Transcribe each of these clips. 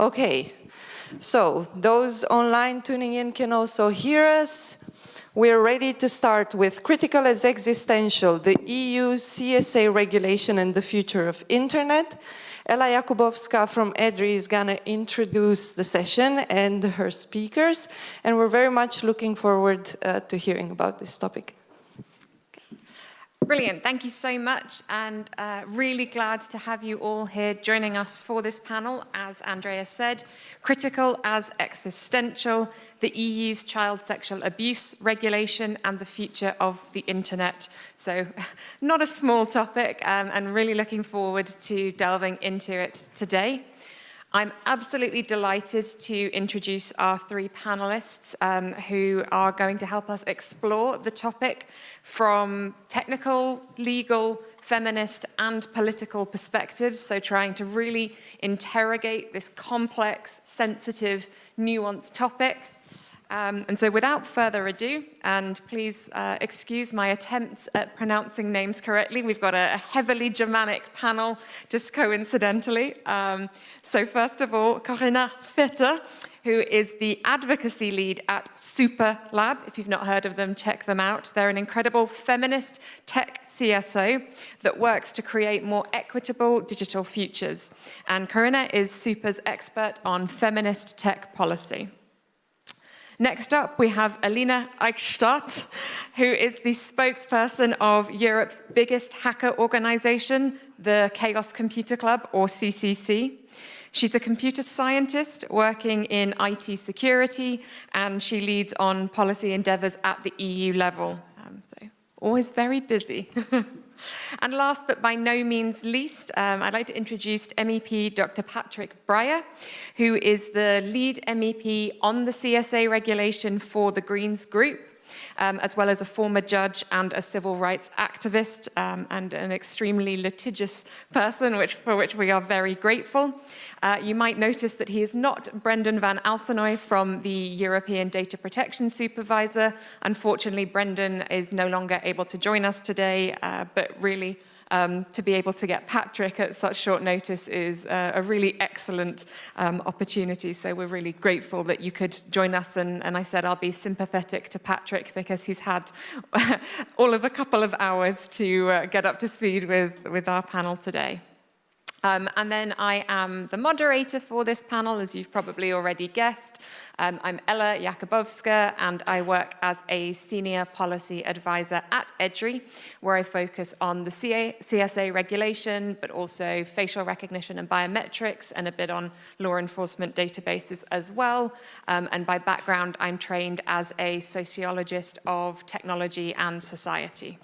Okay, so those online tuning in can also hear us. We're ready to start with Critical as Existential, the EU CSA regulation and the future of internet. Ella Jakubowska from EDRI is going to introduce the session and her speakers, and we're very much looking forward uh, to hearing about this topic. Brilliant, thank you so much and uh, really glad to have you all here joining us for this panel, as Andrea said, critical as existential, the EU's child sexual abuse regulation and the future of the internet. So not a small topic um, and really looking forward to delving into it today. I'm absolutely delighted to introduce our three panelists um, who are going to help us explore the topic from technical, legal, feminist and political perspectives, so trying to really interrogate this complex, sensitive, nuanced topic. Um, and so without further ado, and please uh, excuse my attempts at pronouncing names correctly, we've got a, heavily Germanic panel, just coincidentally. Um, so first of all, Corinna Vetter, who is the advocacy lead at SUPERRR Lab. If you've not heard of them, check them out. They're an incredible feminist tech CSO that works to create more equitable digital futures. And Corinna is SUPERRR's expert on feminist tech policy. Next up, we have Elina Eickstädt, who is the spokesperson of Europe's biggest hacker organization, the Chaos Computer Club, or CCC. She's a computer scientist working in IT security, and she leads on policy endeavors at the EU level. Um, so always very busy. and last but by no means least, um, I'd like to introduce MEP Dr. Patrick Breyer, who is the lead MEP on the CSA regulation for the Greens Group um, as well as a former judge and a civil rights activist um, and an extremely litigious person, which, for which we are very grateful. Uh, you might notice that he is not Brendan van Alsenoy from the European Data Protection Supervisor. Unfortunately, Brendan is no longer able to join us today, uh, but really um, to be able to get Patrick at such short notice is uh, a really excellent um, opportunity. So we're really grateful that you could join us. And, and I said I'll be sympathetic to Patrick because he's had all of a couple of hours to uh, get up to speed with, with our panel today. Um, and then I am the moderator for this panel, as you've probably already guessed. Um, I'm Ella Jakubowska, and I work as a senior policy advisor at EDRI, where I focus on the CA CSA regulation, but also facial recognition and biometrics, and a bit on law enforcement databases as well. Um, and by background, I'm trained as a sociologist of technology and society.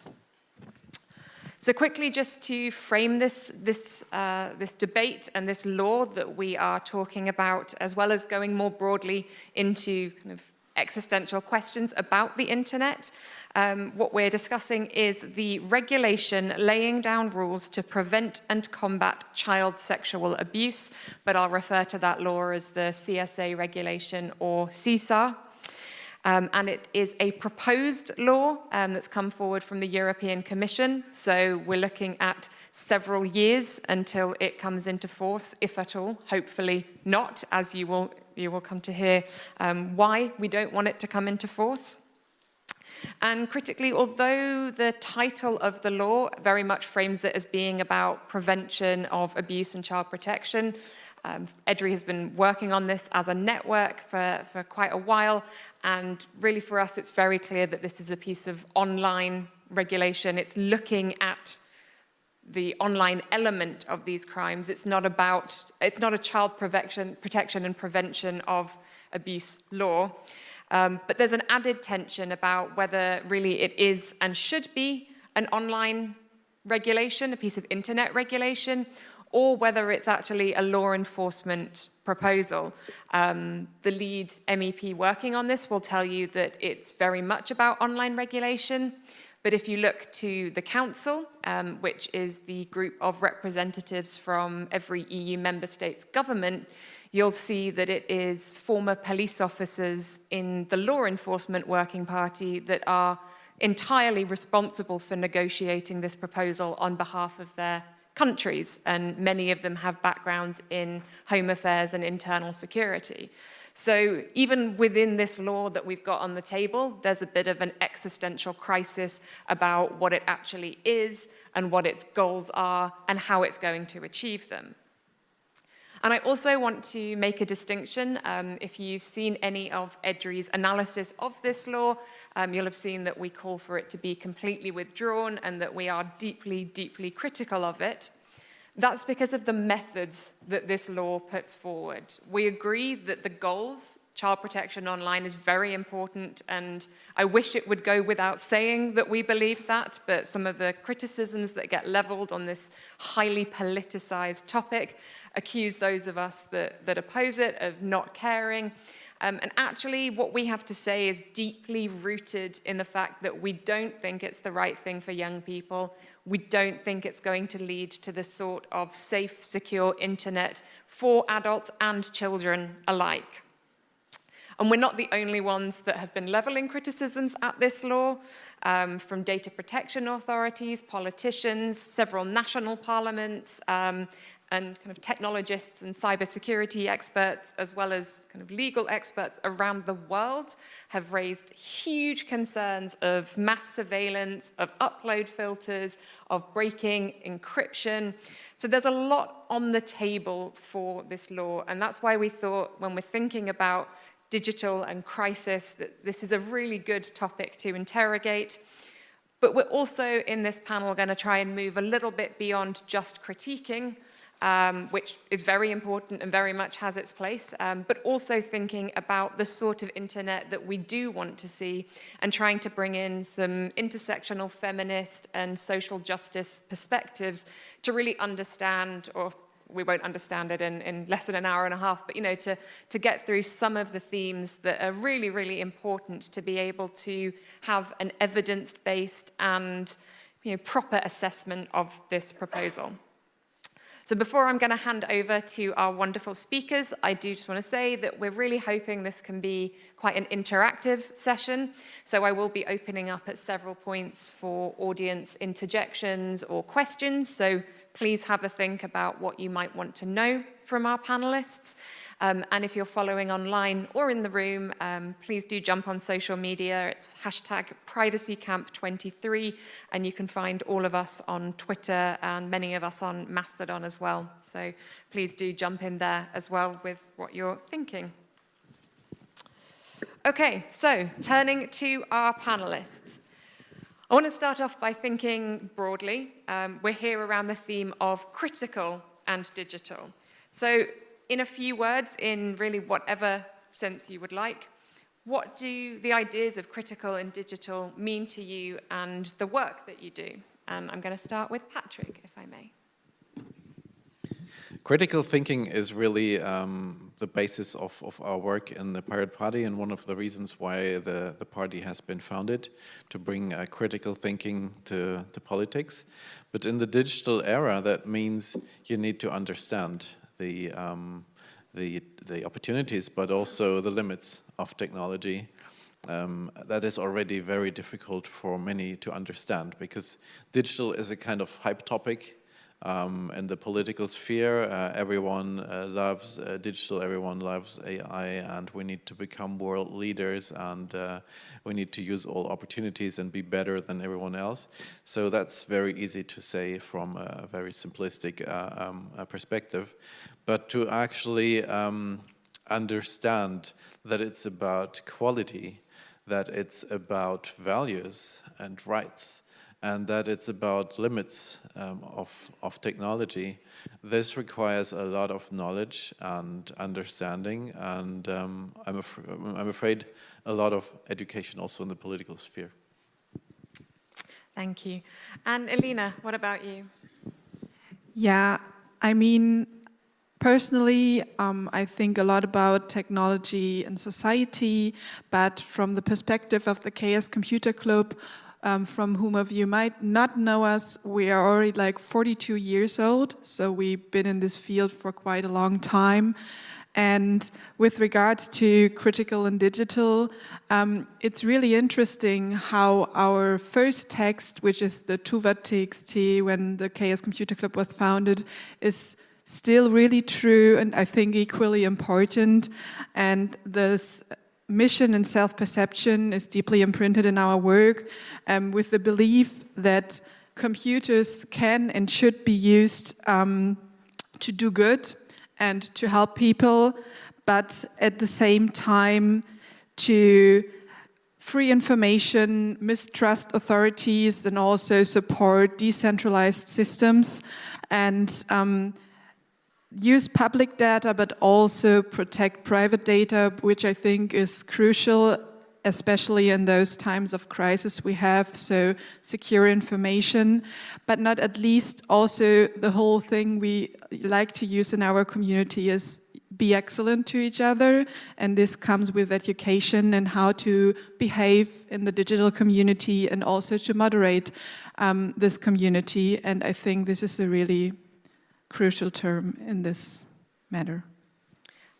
So quickly, just to frame this, this, uh, this debate and this law that we are talking about, as well as going more broadly into kind of existential questions about the internet, um, what we're discussing is the regulation laying down rules to prevent and combat child sexual abuse, but I'll refer to that law as the CSA regulation or CSAR. Um, and it is a proposed law um, that's come forward from the European Commission. So we're looking at several years until it comes into force, if at all, hopefully not, as you will, you will come to hear um, why we don't want it to come into force. And critically, although the title of the law very much frames it as being about prevention of abuse and child protection, um, EDRI has been working on this as a network for, for quite a while, and really for us, it's very clear that this is a piece of online regulation. It's looking at the online element of these crimes. It's not about, it's not a child protection, protection and prevention of abuse law. Um, but there's an added tension about whether really it is and should be an online regulation, a piece of internet regulation, or whether it's actually a law enforcement proposal. Um, the lead MEP working on this will tell you that it's very much about online regulation. But if you look to the Council, um, which is the group of representatives from every EU member state's government, you'll see that it is former police officers in the law enforcement working party that are entirely responsible for negotiating this proposal on behalf of their countries, and many of them have backgrounds in home affairs and internal security. So even within this law that we've got on the table, there's a bit of an existential crisis about what it actually is and what its goals are and how it's going to achieve them. And I also want to make a distinction. Um, if you've seen any of EDRI's analysis of this law, um, you'll have seen that we call for it to be completely withdrawn and that we are deeply, deeply critical of it. That's because of the methods that this law puts forward. We agree that the goals, child protection online is very important and I wish it would go without saying that we believe that, but some of the criticisms that get leveled on this highly politicized topic accuse those of us that, that oppose it of not caring. Um, and actually what we have to say is deeply rooted in the fact that we don't think it's the right thing for young people. We don't think it's going to lead to the sort of safe, secure internet for adults and children alike. And we're not the only ones that have been leveling criticisms at this law, um, from data protection authorities, politicians, several national parliaments, um, and kind of technologists and cybersecurity experts, as well as kind of legal experts around the world, have raised huge concerns of mass surveillance, of upload filters, of breaking encryption. So there's a lot on the table for this law, and that's why we thought when we're thinking about digital and crisis that this is a really good topic to interrogate. But we're also in this panel going to try and move a little bit beyond just critiquing um, which is very important and very much has its place, um, but also thinking about the sort of internet that we do want to see and trying to bring in some intersectional feminist and social justice perspectives to really understand or we won't understand it in, in less than an hour and a half, but you know, to, to get through some of the themes that are really, really important to be able to have an evidence-based and you know, proper assessment of this proposal. So before I'm going to hand over to our wonderful speakers, I do just want to say that we're really hoping this can be quite an interactive session. So I will be opening up at several points for audience interjections or questions. So please have a think about what you might want to know from our panelists. Um, and if you're following online or in the room, um, please do jump on social media. It's hashtag privacycamp23, and you can find all of us on Twitter and many of us on Mastodon as well. So please do jump in there as well with what you're thinking. Okay, so turning to our panelists. I want to start off by thinking broadly. Um, we're here around the theme of critical and digital. So in a few words, in really whatever sense you would like, what do the ideas of critical and digital mean to you and the work that you do? And I'm going to start with Patrick, if I may. Critical thinking is really um, the basis of, of our work in the Pirate Party and one of the reasons why the, the party has been founded, to bring uh, critical thinking to, to politics. But in the digital era, that means you need to understand the, um, the, the opportunities, but also the limits of technology. Um, that is already very difficult for many to understand because digital is a kind of hype topic um, in the political sphere. Uh, everyone uh, loves uh, digital, everyone loves AI, and we need to become world leaders and uh, we need to use all opportunities and be better than everyone else. So that's very easy to say from a very simplistic uh, um, perspective but to actually um, understand that it's about quality, that it's about values and rights, and that it's about limits um, of, of technology. This requires a lot of knowledge and understanding, and um, I'm, af I'm afraid a lot of education also in the political sphere. Thank you. And Elina, what about you? Yeah, I mean, Personally, um, I think a lot about technology and society, but from the perspective of the Chaos Computer Club, um, from whom of you might not know us, we are already like 42 years old, so we've been in this field for quite a long time. And with regards to critical and digital, um, it's really interesting how our first text, which is the Tuwat TXT, when the Chaos Computer Club was founded, is still really true and I think equally important. And this mission and self-perception is deeply imprinted in our work um, with the belief that computers can and should be used um, to do good and to help people, but at the same time to free information, mistrust authorities, and also support decentralized systems and um, use public data, but also protect private data, which I think is crucial, especially in those times of crisis we have, so secure information, but not at least also the whole thing we like to use in our community is be excellent to each other and this comes with education and how to behave in the digital community and also to moderate um, this community and I think this is a really crucial term in this matter.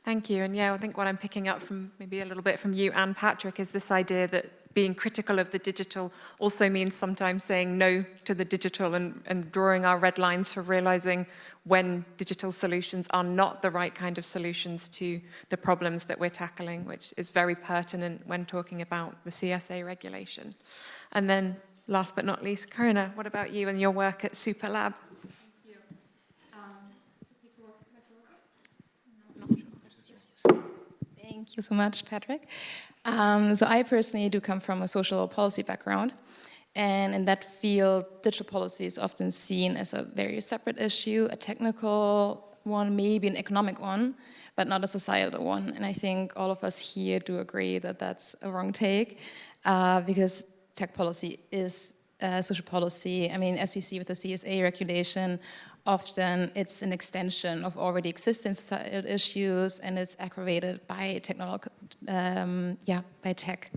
Thank you. And yeah, I think what I'm picking up from maybe a little bit from you and Patrick is this idea that being critical of the digital also means sometimes saying no to the digital and, and drawing our red lines for realizing when digital solutions are not the right kind of solutions to the problems that we're tackling, which is very pertinent when talking about the CSA regulation. And then last but not least, Corinna, what about you and your work at SUPERRR Lab? Thank you so much, Patrick. Um, so I personally do come from a social policy background. And in that field, digital policy is often seen as a very separate issue, a technical one, maybe an economic one, but not a societal one. And I think all of us here do agree that that's a wrong take, uh, because tech policy is uh, social policy. I mean, as we see with the CSA regulation, often it's an extension of already existing societal issues and it's aggravated by technological, um, yeah, by tech.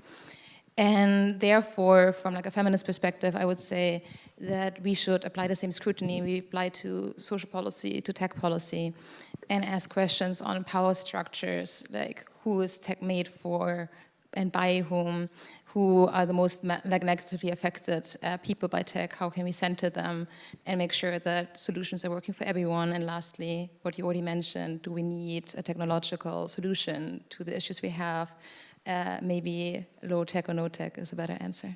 And therefore, from like a feminist perspective, I would say that we should apply the same scrutiny we apply to social policy, to tech policy, and ask questions on power structures, like who is tech made for and by whom, who are the most like negatively affected uh, people by tech, how can we center them and make sure that solutions are working for everyone. And lastly, what you already mentioned, do we need a technological solution to the issues we have? Uh, maybe low tech or no tech is a better answer.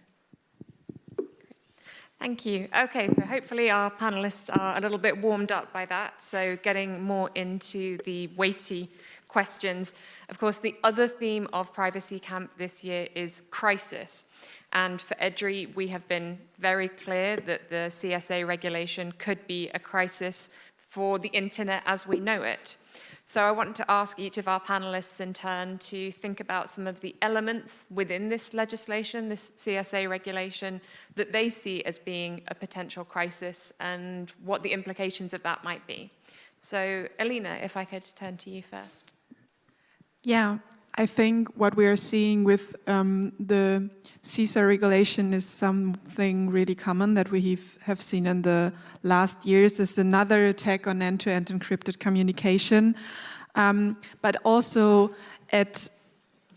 Thank you. Okay, so hopefully our panelists are a little bit warmed up by that. So getting more into the weighty questions. Of course, the other theme of Privacy Camp this year is crisis. And for EDRI, we have been very clear that the CSA regulation could be a crisis for the internet as we know it. So I want to ask each of our panelists in turn to think about some of the elements within this legislation, this CSA regulation, that they see as being a potential crisis and what the implications of that might be. So Elina, if I could turn to you first. Yeah, I think what we are seeing with um, the CISA regulation is something really common that we have seen in the last years. Is another attack on end-to-end -end encrypted communication, um, but also at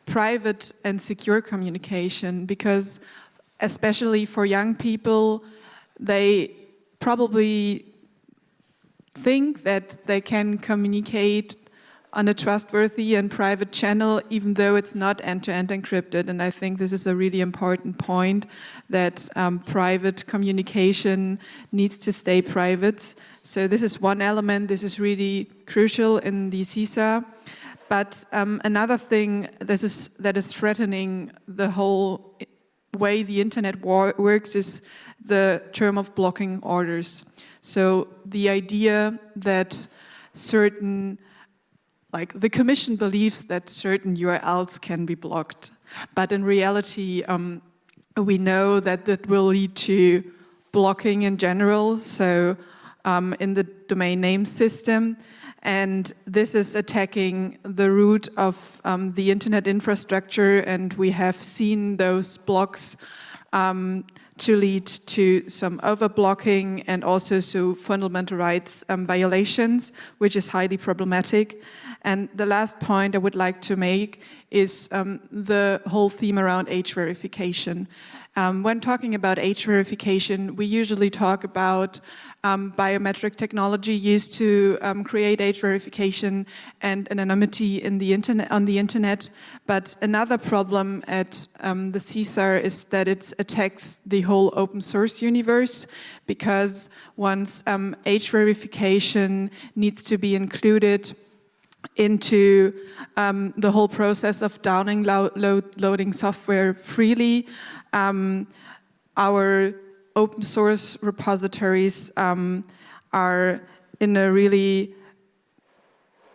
private and secure communication because especially for young people, they probably think that they can communicate on a trustworthy and private channel, even though it's not end-to-end -end encrypted. And I think this is a really important point that um, private communication needs to stay private. So this is one element, this is really crucial in the CISA. But um, another thing that is, that is threatening the whole way the internet works is the term of blocking orders. So the idea that certain like the commission believes that certain URLs can be blocked, but in reality, um, we know that that will lead to blocking in general, so um, in the domain name system, and this is attacking the root of um, the internet infrastructure, and we have seen those blocks um, to lead to some overblocking and also to fundamental rights um, violations, which is highly problematic. And the last point I would like to make is um, the whole theme around age verification. Um, when talking about age verification, we usually talk about um, biometric technology used to um, create age verification and anonymity in the internet, on the internet. But another problem at um, the CSAR is that it attacks the whole open source universe because once um, age verification needs to be included into um, the whole process of downloading loading software freely. Um, our open source repositories um, are in a really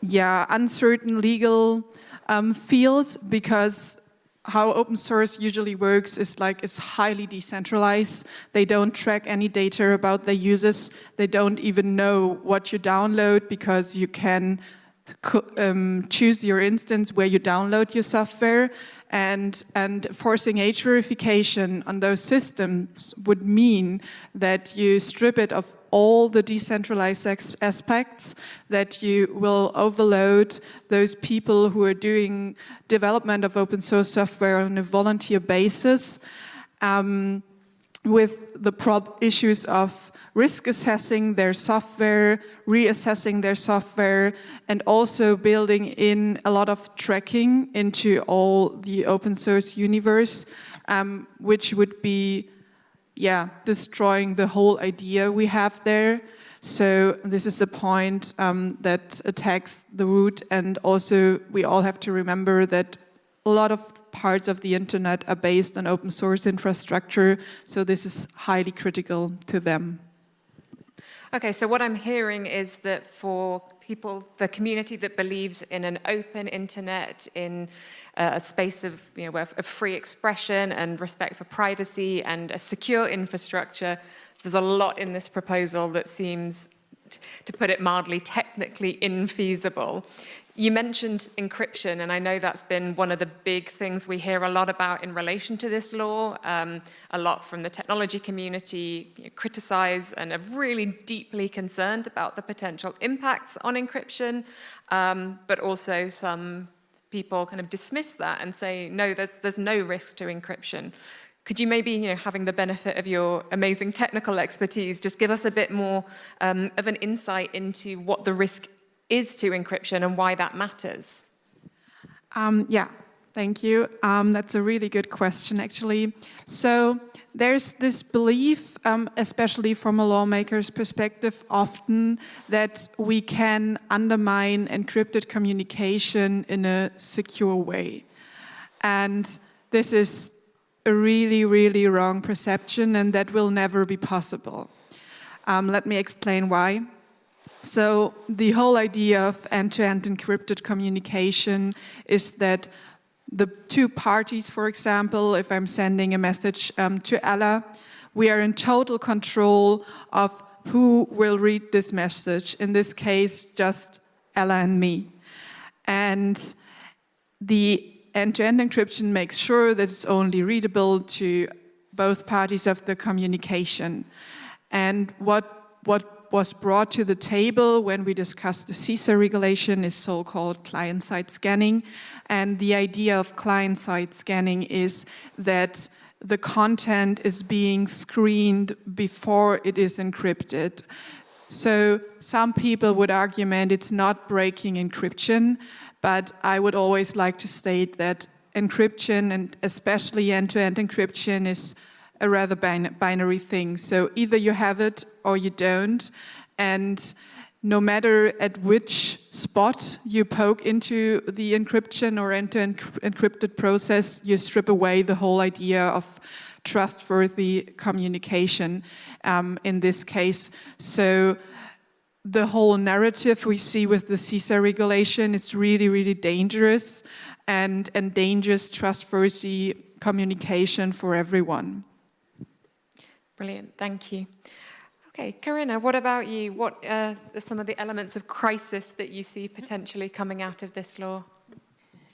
yeah, uncertain legal um, field because how open source usually works is like it's highly decentralized. They don't track any data about their users. They don't even know what you download because you can um, choose your instance where you download your software and, and forcing age verification on those systems would mean that you strip it of all the decentralized aspects, that you will overload those people who are doing development of open source software on a volunteer basis um, with the prob issues of risk assessing their software, reassessing their software, and also building in a lot of tracking into all the open source universe, um, which would be, yeah, destroying the whole idea we have there. So this is a point um, that attacks the root and also we all have to remember that a lot of parts of the internet are based on open source infrastructure, so this is highly critical to them. Okay, so what I'm hearing is that for people, the community that believes in an open internet, in uh, a space of, you know, of free expression and respect for privacy and a secure infrastructure, there's a lot in this proposal that seems, to put it mildly, technically infeasible. You mentioned encryption, and I know that's been one of the big things we hear a lot about in relation to this law. Um, a lot from the technology community you know, criticize and are really deeply concerned about the potential impacts on encryption, um, but also some people kind of dismiss that and say, no, there's, there's no risk to encryption. Could you maybe, you know, having the benefit of your amazing technical expertise, just give us a bit more um, of an insight into what the risk is to encryption and why that matters? Um, yeah, thank you. Um, that's a really good question, actually. So there's this belief, um, especially from a lawmaker's perspective, often that we can undermine encrypted communication in a secure way. And this is a really, really wrong perception and that will never be possible. Um, let me explain why. So the whole idea of end-to-end -end encrypted communication is that the two parties, for example, if I'm sending a message um, to Ella, we are in total control of who will read this message. In this case, just Ella and me. And the end-to-end -end encryption makes sure that it's only readable to both parties of the communication. And what, what was brought to the table when we discussed the CISA regulation is so-called client-side scanning. And the idea of client-side scanning is that the content is being screened before it is encrypted. So some people would argument it's not breaking encryption, but I would always like to state that encryption and especially end-to-end -end encryption is a rather bin binary thing. So either you have it or you don't. And no matter at which spot you poke into the encryption or into an encrypted process, you strip away the whole idea of trustworthy communication um, in this case. So the whole narrative we see with the CISA regulation is really, really dangerous and endangers trustworthy communication for everyone. Brilliant, thank you. Okay, Corinna, what about you? What uh, are some of the elements of crisis that you see potentially coming out of this law?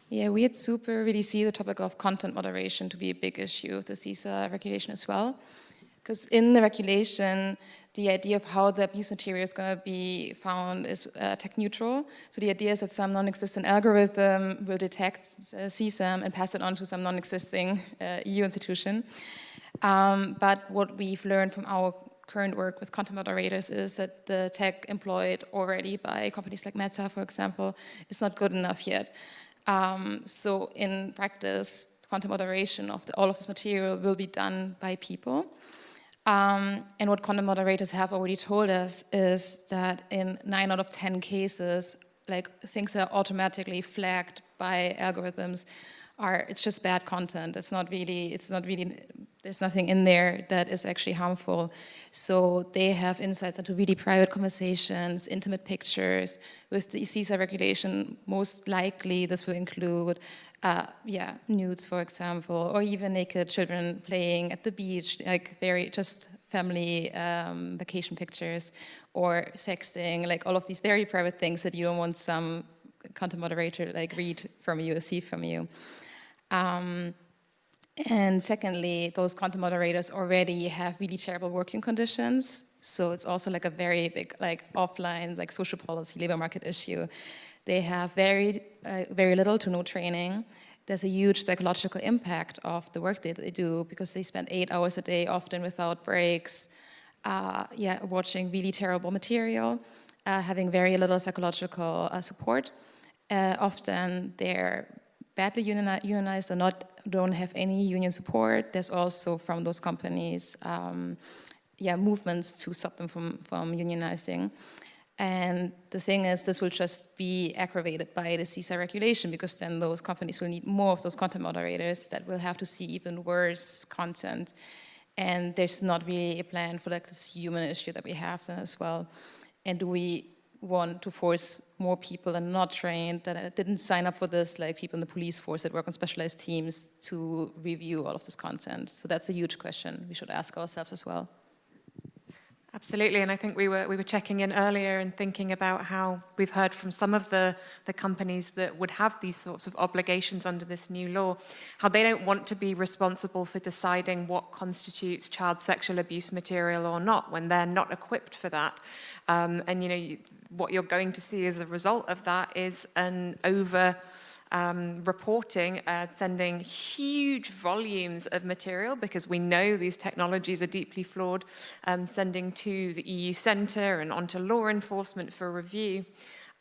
Yeah, we at SUPERRR really see the topic of content moderation to be a big issue of the CISA regulation as well. Because in the regulation, the idea of how the abuse material is going to be found is uh, tech neutral. So the idea is that some non-existent algorithm will detect uh, CSAM and pass it on to some non-existing uh, EU institution. Um, but what we've learned from our current work with content moderators is that the tech employed already by companies like Meta, for example, is not good enough yet. Um, so in practice, content moderation of the, all of this material will be done by people. Um, and what content moderators have already told us is that in nine out of 10 cases, like things that are automatically flagged by algorithms are, it's just bad content. It's not really, it's not really, there's nothing in there that is actually harmful. So they have insights into really private conversations, intimate pictures. With the CISA regulation, most likely this will include uh, yeah, nudes, for example, or even naked children playing at the beach, like very just family um, vacation pictures, or sexting, like all of these very private things that you don't want some content moderator like read from you or see from you. Um, and secondly, those content moderators already have really terrible working conditions. So it's also like a very big like offline, like social policy, labor market issue. They have very, uh, very little to no training. There's a huge psychological impact of the work that they do because they spend eight hours a day, often without breaks, uh, yeah, watching really terrible material, uh, having very little psychological uh, support. Uh, often they're badly unionized or not, don't have any union support. There's also from those companies, um, yeah, movements to stop them from, from unionizing. And the thing is, this will just be aggravated by the CISA regulation because then those companies will need more of those content moderators that will have to see even worse content. And there's not really a plan for like this human issue that we have then as well. And do we want to force more people that are not trained, that didn't sign up for this, like people in the police force that work on specialized teams to review all of this content? So that's a huge question we should ask ourselves as well. Absolutely, and I think we were we were checking in earlier and thinking about how we've heard from some of the the companies that would have these sorts of obligations under this new law, how they don't want to be responsible for deciding what constitutes child sexual abuse material or not when they're not equipped for that. Um, and you know you, what you're going to see as a result of that is an over um, reporting, uh, sending huge volumes of material because we know these technologies are deeply flawed, um, sending to the EU Centre and onto law enforcement for review.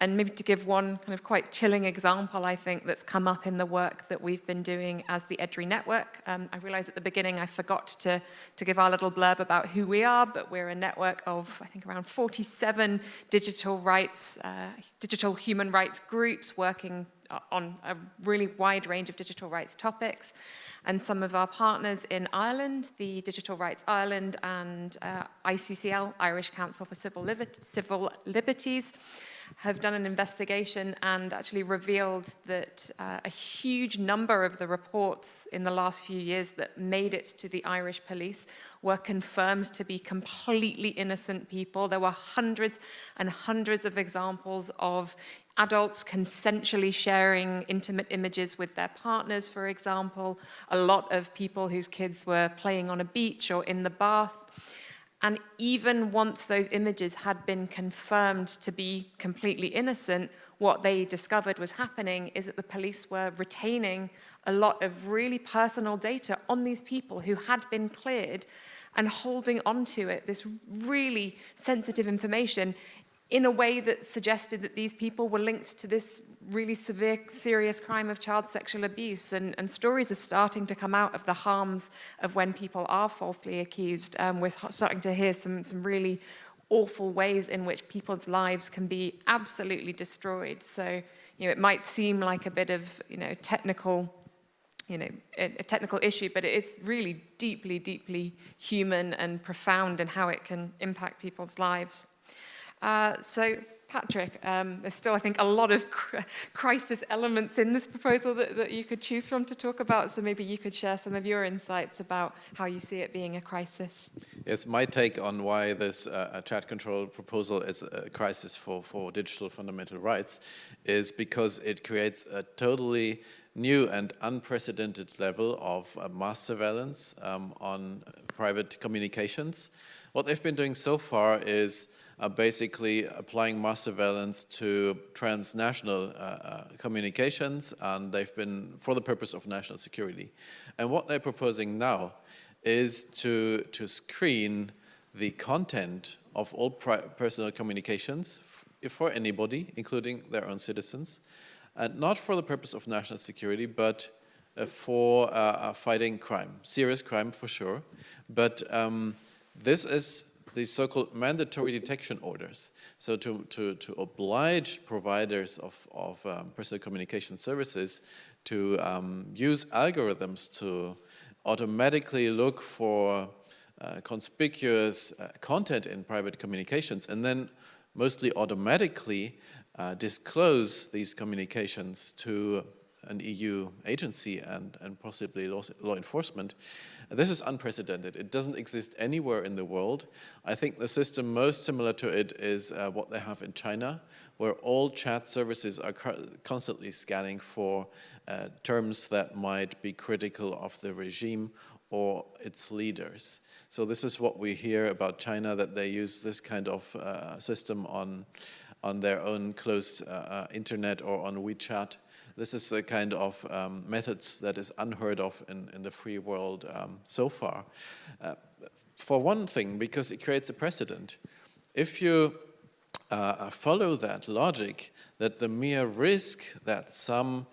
And maybe to give one kind of quite chilling example, I think, that's come up in the work that we've been doing as the EDRI network. Um, I realized at the beginning I forgot to, to give our little blurb about who we are, but we're a network of, I think, around 47 digital rights, uh, digital human rights groups working on a really wide range of digital rights topics. And some of our partners in Ireland, the Digital Rights Ireland and uh, ICCL, Irish Council for Civil, Liber Civil Liberties, have done an investigation and actually revealed that uh, a huge number of the reports in the last few years that made it to the Irish police were confirmed to be completely innocent people. There were hundreds and hundreds of examples of adults consensually sharing intimate images with their partners, for example, a lot of people whose kids were playing on a beach or in the bath. And even once those images had been confirmed to be completely innocent, what they discovered was happening is that the police were retaining a lot of really personal data on these people who had been cleared and holding onto it, this really sensitive information in a way that suggested that these people were linked to this really severe, serious crime of child sexual abuse. And, and stories are starting to come out of the harms of when people are falsely accused. Um, we're starting to hear some, some really awful ways in which people's lives can be absolutely destroyed. So, you know, it might seem like a bit of, you know, technical you know, a, a, technical issue, but it's really deeply, deeply human and profound in how it can impact people's lives. Uh, so Patrick, um, there's still, I think, a lot of crisis elements in this proposal that, that, you could choose from to talk about. So maybe you could share some of your insights about how you see it being a crisis. Yes, my take on why this uh, chat control proposal is a crisis for, for digital fundamental rights is because it creates a totally new and unprecedented level of uh, mass surveillance um, on private communications What they've been doing so far is uh, basically applying mass surveillance to transnational uh, uh, communications, and they've been for the purpose of national security. And what they're proposing now is to, to screen the content of all personal communications for anybody, including their own citizens, and not for the purpose of national security, but uh, for uh, uh, fighting crime, serious crime for sure. But um, this is the so-called mandatory detection orders. So to, to, to oblige providers of, of um, personal communication services to um, use algorithms to automatically look for uh, conspicuous uh, content in private communications and then mostly automatically uh, disclose these communications to an EU agency and, and possibly law, law enforcement. This is unprecedented. It doesn't exist anywhere in the world. I think the system most similar to it is uh, what they have in China, where all chat services are constantly scanning for uh, terms that might be critical of the regime or its leaders. So this is what we hear about China, that they use this kind of uh, system on, on their own closed uh, uh internet or on WeChat. This is a kind of um, methods that is unheard of in, in the free world um, so far. Uh, for one thing, because it creates a precedent. If you uh, follow that logic, that the mere risk that some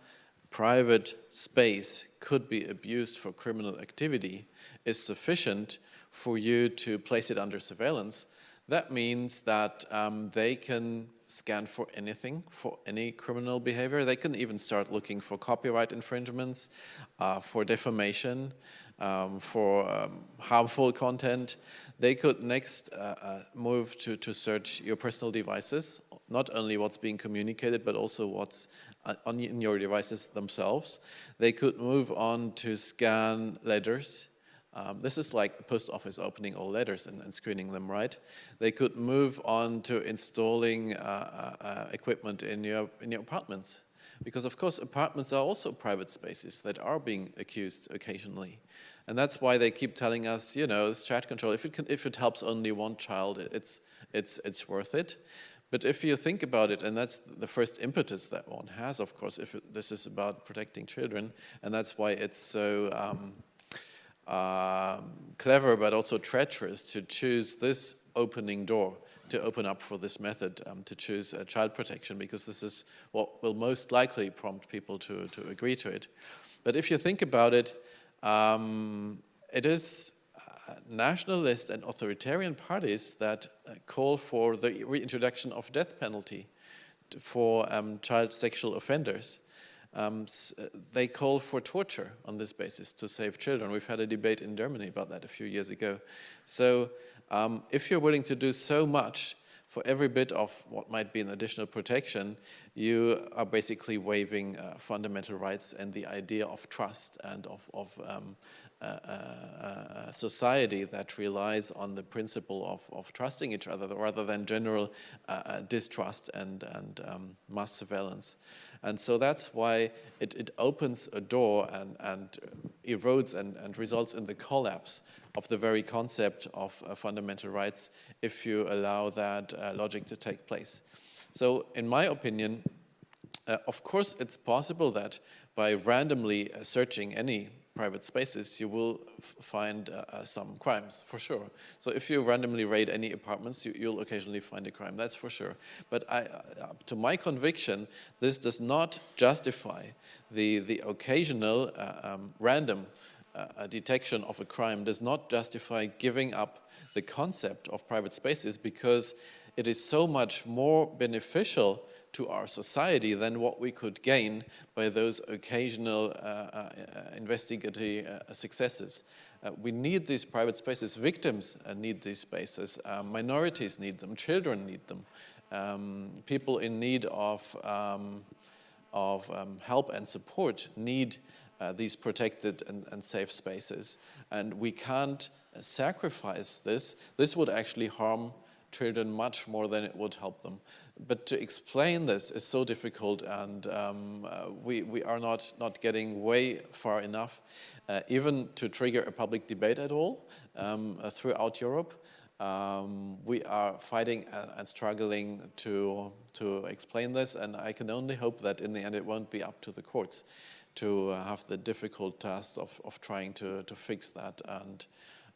private space could be abused for criminal activity is sufficient for you to place it under surveillance, that means that um, they can scan for anything, for any criminal behavior. They can even start looking for copyright infringements, uh, for defamation, um, for um, harmful content. They could next uh, uh, move to, to search your personal devices, not only what's being communicated, but also what's uh, on in your devices themselves. They could move on to scan letters, um, this is like the post office opening all letters and, and, screening them right. They could move on to installing uh, uh, uh, equipment in your, in your apartments. Because of course apartments are also private spaces that are being accused occasionally. And that's why they keep telling us, you know, this chat control, if it, can, if it helps only one child, it's, it's, it's worth it. But if you think about it, and that's the first impetus that one has, of course, if it, this is about protecting children, and that's why it's so um, um, clever but also treacherous to choose this opening door to open up for this method um, to choose uh, child protection because this is what will most likely prompt people to, to agree to it. But if you think about it, um, it is uh, nationalist and authoritarian parties that uh, call for the reintroduction of death penalty for um, child sexual offenders um, they call for torture on this basis to save children. We've had a debate in Germany about that a few years ago. So um, if you're willing to do so much for every bit of what might be an additional protection, you are basically waiving uh, fundamental rights and the idea of trust and of, of um, a society that relies on the principle of, of trusting each other rather than general uh, uh, distrust and, and um, mass surveillance. And so that's why it, it opens a door and, and erodes and, and results in the collapse of the very concept of uh, fundamental rights if you allow that uh, logic to take place. So in my opinion, uh, of course it's possible that by randomly searching any private spaces, you will find uh, uh, some crimes, for sure. So if you randomly raid any apartments, you, will occasionally find a crime, that's for sure. But I, uh, to my conviction, this does not justify the, the occasional uh, um, random uh, detection of a crime, does not justify giving up the concept of private spaces because it is so much more beneficial to our society than what we could gain by those occasional uh, uh, investigative uh, successes. Uh, we need these private spaces. Victims uh, need these spaces. Uh, minorities need them. Children need them. Um, people in need of, um, of um, help and support need these protected and, and, safe spaces. And we can't sacrifice this. This would actually harm children much more than it would help them but to explain this is so difficult and um, uh, we, we are not, not getting way far enough, uh, even to trigger a public debate at all um, uh, throughout Europe. Um, we are fighting and, struggling to, to explain this, and I can only hope that in the end it won't be up to the courts to have the difficult task of, of trying to, to fix that and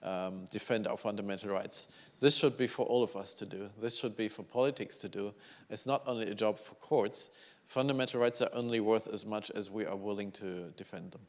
um, defend our fundamental rights. This should be for all of us to do. This should be for politics to do. It's not only a job for courts. Fundamental rights are only worth as much as we are willing to defend them.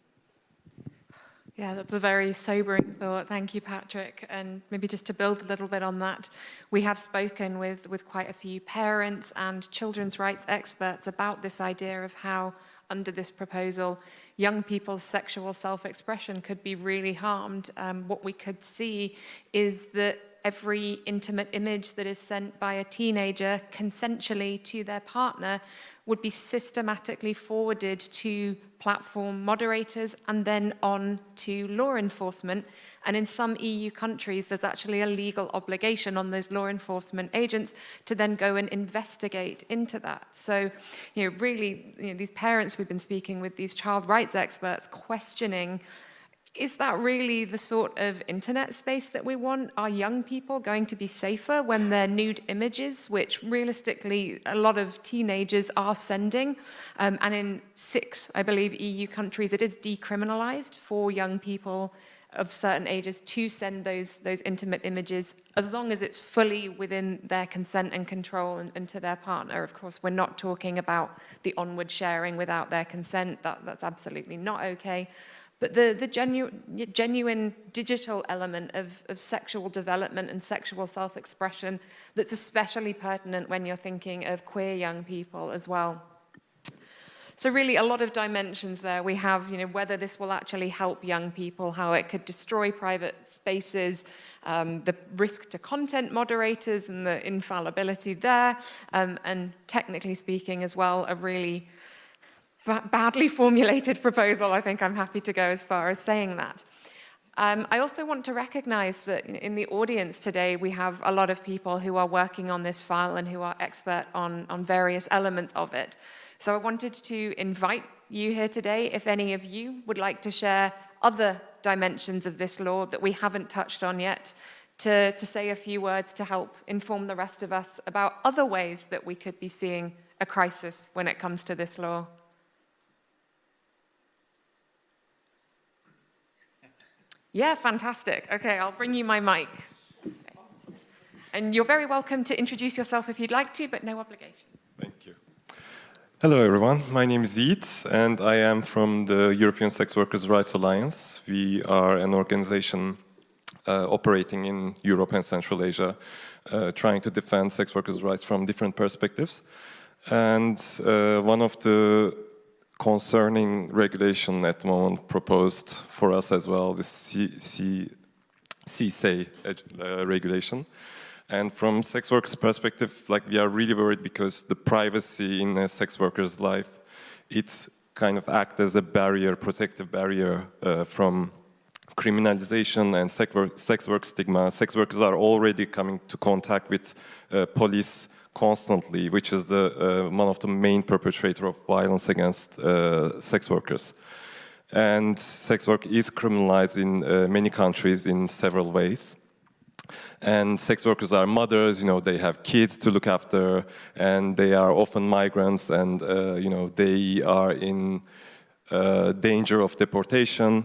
Yeah, that's a very sobering thought. Thank you, Patrick. And maybe just to build a little bit on that, we have spoken with, with quite a few parents and children's rights experts about this idea of how, under this proposal, young people's sexual self-expression could be really harmed. Um, what we could see is that every intimate image that is sent by a teenager consensually to their partner would be systematically forwarded to platform moderators and then on to law enforcement. And in some EU countries, there's actually a legal obligation on those law enforcement agents to then go and investigate into that. So, you know, really, you know, these parents we've been speaking with, these child rights experts questioning is that really the sort of internet space that we want? Are young people going to be safer when they're nude images, which realistically a lot of teenagers are sending? Um, and in six, I believe, EU countries, it is decriminalized for young people of certain ages to send those, those intimate images as long as it's fully within their consent and control and, and to their partner. Of course, we're not talking about the onward sharing without their consent. That, that's absolutely not okay. But the, the genu genuine digital element of, of sexual development and sexual self-expression that's especially pertinent when you're thinking of queer young people as well. So really a lot of dimensions there. We have, you know, whether this will actually help young people, how it could destroy private spaces, um, the risk to content moderators and the infallibility there, um, and technically speaking as well, a really badly formulated proposal, I think I'm happy to go as far as saying that. Um, I also want to recognize that in the audience today, we have a lot of people who are working on this file and who are expert on, on various elements of it. So I wanted to invite you here today, if any of you would like to share other dimensions of this law that we haven't touched on yet, to, to say a few words to help inform the rest of us about other ways that we could be seeing a crisis when it comes to this law. Yeah, fantastic. Okay, I'll bring you my mic. And you're very welcome to introduce yourself if you'd like to, but no obligation. Thank you. Hello, everyone. My name is Yiğit, and I am from the European Sex Workers' Rights Alliance. We are an organization uh, operating in Europe and Central Asia, uh, trying to defend sex workers' rights from different perspectives. And uh, one of the concerning regulation at the moment proposed for us as well, the CSA uh, regulation. And from sex workers' perspective, like we are really worried because the privacy in a sex worker's life, it's kind of act as a barrier, protective barrier uh, from criminalization and sex work, sex work stigma. Sex workers are already coming to contact with uh, police constantly, which is the, uh, one of the main perpetrator of violence against uh, sex workers. And sex work is criminalized in uh, many countries in several ways. And sex workers are mothers, you know, they have kids to look after, and they are often migrants, and, uh, you know, they are in uh, danger of deportation.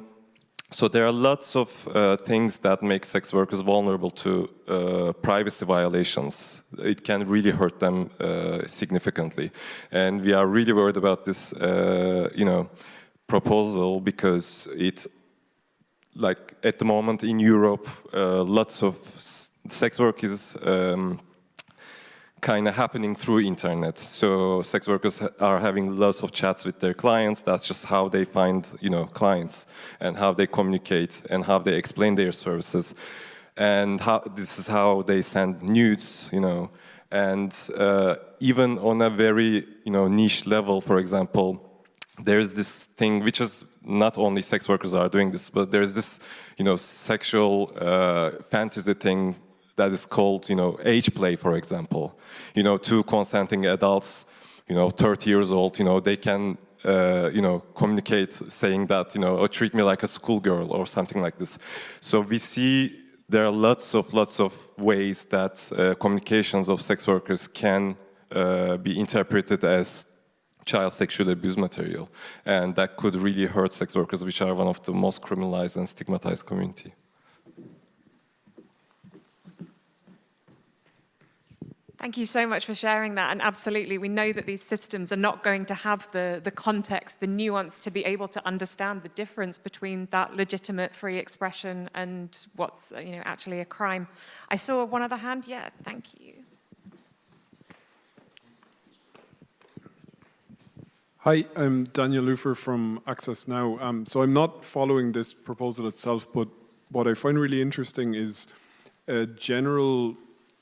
So there are lots of uh, things that make sex workers vulnerable to uh, privacy violations. It can really hurt them uh, significantly. And we are really worried about this, uh, you know, proposal because it's like at the moment in Europe, uh, lots of sex work is um, kind of happening through internet. So sex workers are having lots of chats with their clients. That's just how they find, you know, clients and how they communicate and how they explain their services. And how this is how they send nudes, you know. And uh, even on a very, you know, niche level, for example, there's this thing which is not only sex workers are doing this, but there's this, you know, sexual uh, fantasy thing that is called, you know, age play, for example. You know, two consenting adults, you know, 30 years old, you know, they can, uh, you know, communicate saying that, you know, oh, treat me like a schoolgirl or something like this. So we see there are lots of lots of ways that uh, communications of sex workers can uh, be interpreted as child sexual abuse material, and that could really hurt sex workers, which are one of the most criminalized and stigmatized community. Thank you so much for sharing that. And absolutely, we know that these systems are not going to have the, the context, the nuance to be able to understand the difference between that legitimate free expression and what's you know, actually a crime. I saw one other hand. Yeah, thank you. Hi, I'm Daniel Leufer from Access Now. Um, so I'm not following this proposal itself, but what I find really interesting is a general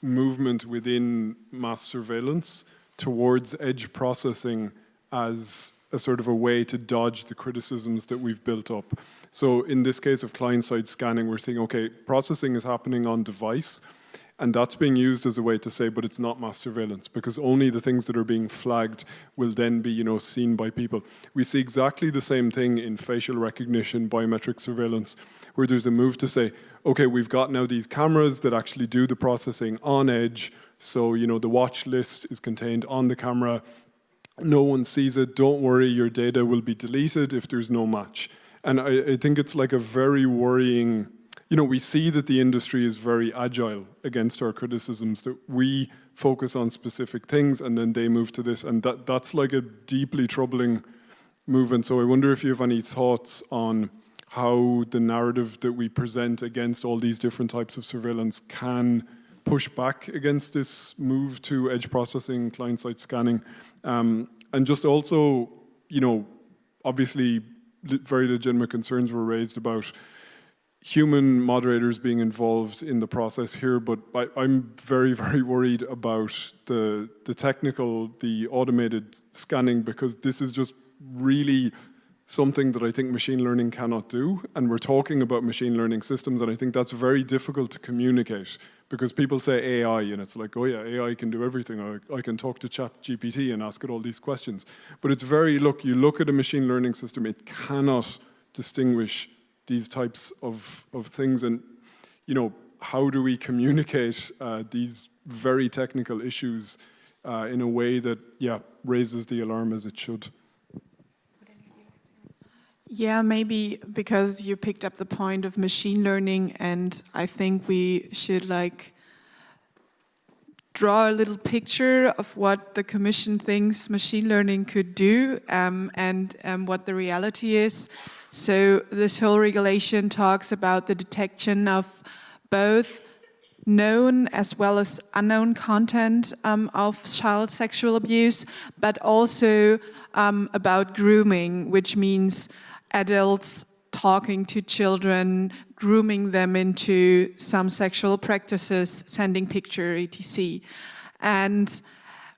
movement within mass surveillance towards edge processing as a sort of a way to dodge the criticisms that we've built up. So in this case of client-side scanning, we're saying, okay, processing is happening on device, and that's being used as a way to say, but it's not mass surveillance because only the things that are being flagged will then be, you know, seen by people. We see exactly the same thing in facial recognition, biometric surveillance, where there's a move to say, okay, we've got now these cameras that actually do the processing on edge. So, you know, the watch list is contained on the camera. No one sees it. Don't worry, your data will be deleted if there's no match. And I, I think it's like a very worrying you know, we see that the industry is very agile against our criticisms, that we focus on specific things and then they move to this. And that, that's like a deeply troubling movement. So I wonder if you have any thoughts on how the narrative that we present against all these different types of surveillance can push back against this move to edge processing, client-side scanning. Um, and just also, you know, obviously very legitimate concerns were raised about human moderators being involved in the process here, but I, am very, very worried about the, the technical, the automated scanning, because this is just really something that I think machine learning cannot do. And we're talking about machine learning systems, and I think that's very difficult to communicate because people say AI, and it's like, oh yeah, AI can do everything. I, I can talk to Chat GPT and ask it all these questions. But it's very, look, you look at a machine learning system, it cannot distinguish these types of, of things and, you know, how do we communicate uh, these very technical issues uh, in a way that, yeah, raises the alarm as it should? Yeah, maybe because you picked up the point of machine learning and I think we should like draw a little picture of what the Commission thinks machine learning could do um, and um, what the reality is. So this whole regulation talks about the detection of both known as well as unknown content um, of child sexual abuse, but also um, about grooming, which means adults talking to children, grooming them into some sexual practices, sending picture, etc. And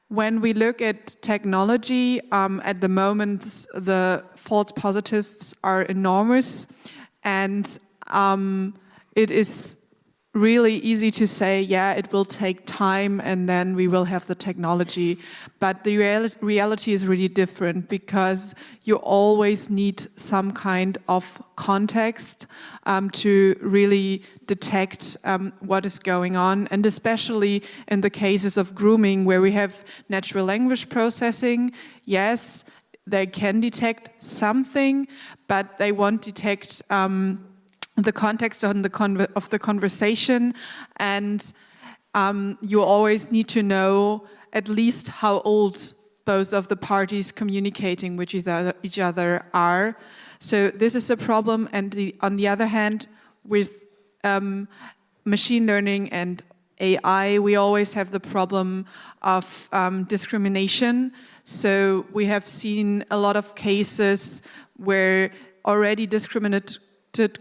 when we look at technology, um, at the moment the false positives are enormous and um, it is really easy to say, yeah, it will take time and then we will have the technology. But the real reality is really different because you always need some kind of context um, to really detect um, what is going on. And especially in the cases of grooming where we have natural language processing, yes, they can detect something, but they won't detect um, the context on the of the conversation and um, you always need to know at least how old both of the parties communicating with each other are. So this is a problem and the, on the other hand with um, machine learning and AI we always have the problem of um, discrimination. So we have seen a lot of cases where already discriminate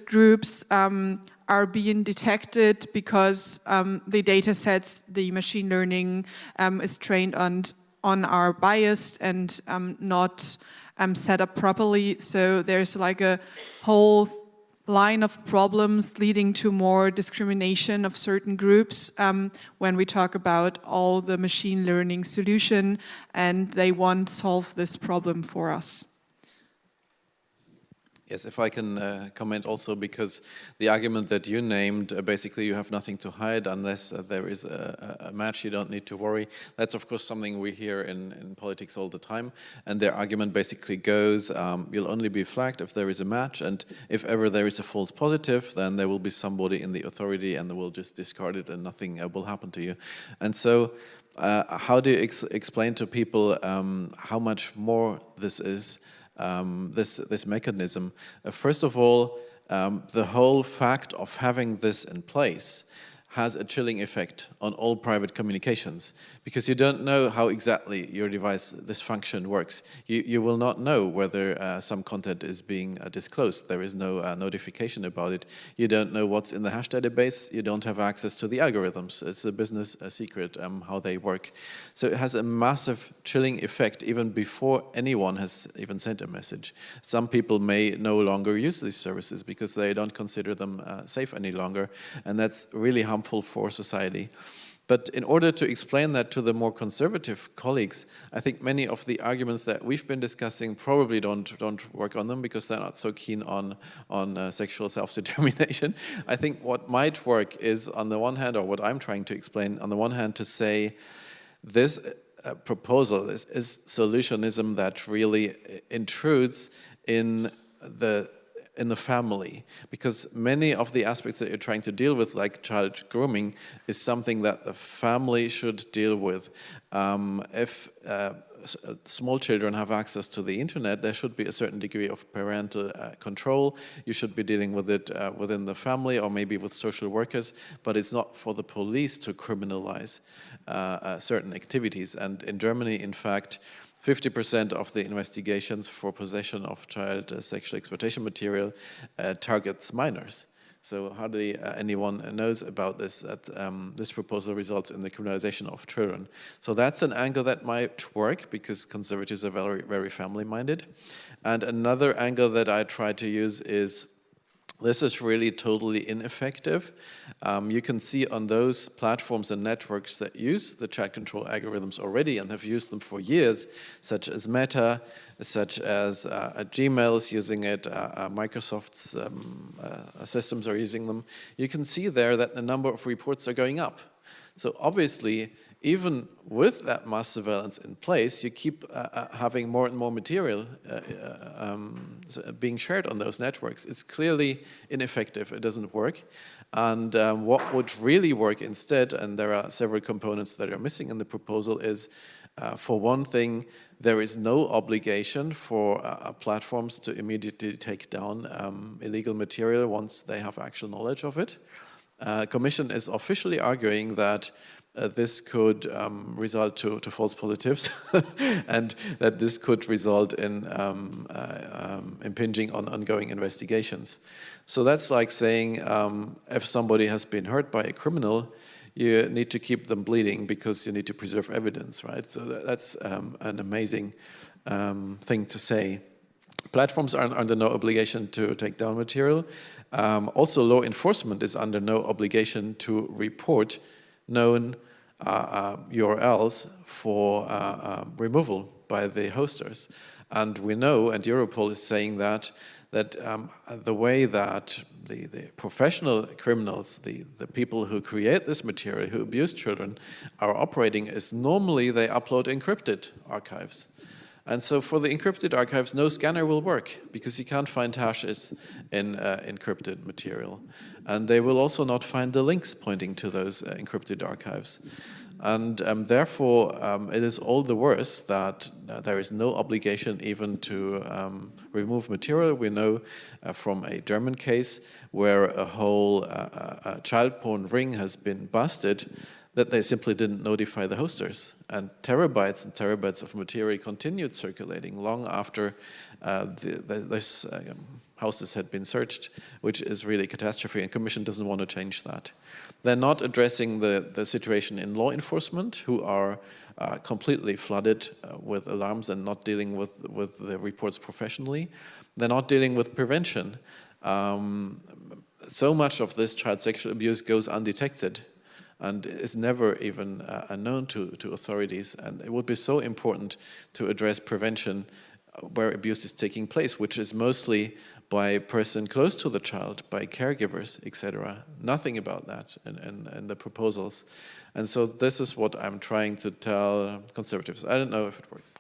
groups um, are being detected because um, the data sets, the machine learning um, is trained on, on are biased and um, not um, set up properly. So there's like a whole line of problems leading to more discrimination of certain groups um, when we talk about all the machine learning solution and they won't solve this problem for us. Yes, if I can uh, comment also, because the argument that you named, uh, basically you have nothing to hide unless uh, there is a, a, match, you don't need to worry. That's of course something we hear in, in politics all the time. And their argument basically goes, um, you'll only be flagged if there is a match, and if ever there is a false positive, then there will be somebody in the authority and they will just discard it and nothing uh, will happen to you. And so, uh, how do you ex explain to people um, how much more this is? Um, this, this mechanism. Uh, first of all, um, the whole fact of having this in place has a chilling effect on all private communications because you don't know how exactly your device, this function works. You, you will not know whether uh, some content is being uh, disclosed. There is no uh, notification about it. You don't know what's in the hash database. You don't have access to the algorithms. It's a business a secret um, how they work. So it has a massive chilling effect even before anyone has even sent a message. Some people may no longer use these services because they don't consider them uh, safe any longer. And that's really harmful harmful for society. But in order to explain that to the more conservative colleagues, I think many of the arguments that we've been discussing probably don't don't work on them because they're not so keen on on uh, sexual self-determination. I think what might work is on the one hand, or what I'm trying to explain, on the one hand to say this uh, proposal is, is solutionism that really intrudes in the in the family because many of the aspects that you're trying to deal with like child grooming is something that the family should deal with um, if uh, uh, small children have access to the internet, there should be a certain degree of parental uh, control. You should be dealing with it uh, within the family or maybe with social workers, but it's not for the police to criminalize uh, uh certain activities. And in Germany, in fact, 50% of the investigations for possession of child uh, sexual exploitation material uh, targets minors. So hardly uh, anyone knows about this, that um, this proposal results in the criminalization of children. So that's an angle that might work because conservatives are very, very family-minded. And another angle that I try to use is this is really totally ineffective. Um, you can see on those platforms and networks that use the chat control algorithms already and have used them for years, such as Meta, such as uh, Gmail is using it, uh, uh, Microsoft's um, uh, systems are using them. You can see there that the number of reports are going up. So obviously, even with that mass surveillance in place, you keep uh, uh, having more and more material uh, uh um, being shared on those networks. It's clearly ineffective, it doesn't work. And um, what would really work instead, and there are several components that are missing in the proposal, is uh, for one thing, there is no obligation for uh, platforms to immediately take down um, illegal material once they have actual knowledge of it. Commission is officially arguing that uh, this could um, result to, to, false positives and that this could result in um, uh, um, impinging on ongoing investigations. So that's like saying um, if somebody has been hurt by a criminal, you need to keep them bleeding because you need to preserve evidence, right? So that's um, an amazing um, thing to say. Platforms are under no obligation to take down material. also, law enforcement is under no obligation to report known URLs uh, for uh, removal by the hosters. And we know, and Europol is saying that, that um, the way that the, the professional criminals, the, the people who create this material, who abuse children, are operating is normally they upload encrypted archives. And so for the encrypted archives, no scanner will work because you can't find hashes in uh, encrypted material. And they will also not find the links pointing to those uh, encrypted archives. And um, therefore, um, it is all the worse that uh, there is no obligation even to um, remove material. We know uh, from a German case where a whole uh, uh child porn ring has been busted that they simply didn't notify the hosters. And terabytes and terabytes of material continued circulating long after uh, the, the, this uh, houses had been searched, which is really a catastrophe, and Commission doesn't want to change that. They're not addressing the, the situation in law enforcement, who are uh, completely flooded uh, with alarms and not dealing with, with the reports professionally. They're not dealing with prevention. Um, so much of this child sexual abuse goes undetected and is never even uh, known to, to authorities. And it would be so important to address prevention uh, where abuse is taking place, which is mostly by person close to the child, by caregivers, etc. Nothing about that in, in, in the proposals. And so this is what I'm trying to tell conservatives. I don't know if it works.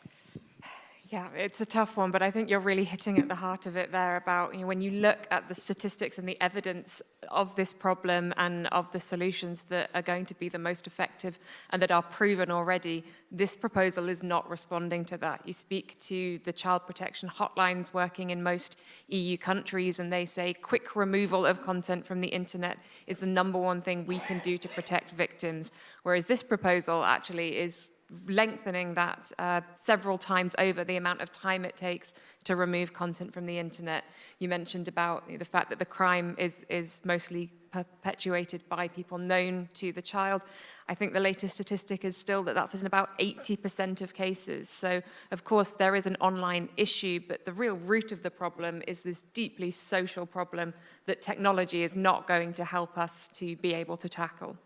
Yeah, it's a tough one, but I think you're really hitting at the heart of it there about you know, when you look at the statistics and the evidence of this problem and of the solutions that are going to be the most effective and that are proven already, this proposal is not responding to that. You speak to the child protection hotlines working in most EU countries and they say quick removal of content from the internet is the number one thing we can do to protect victims, whereas this proposal actually is lengthening that uh, several times over the amount of time it takes to remove content from the internet. You mentioned about the fact that the crime is, is mostly perpetuated by people known to the child. I think the latest statistic is still that that's in about 80% of cases. So, of course, there is an online issue, but the real root of the problem is this deeply social problem that technology is not going to help us to be able to tackle.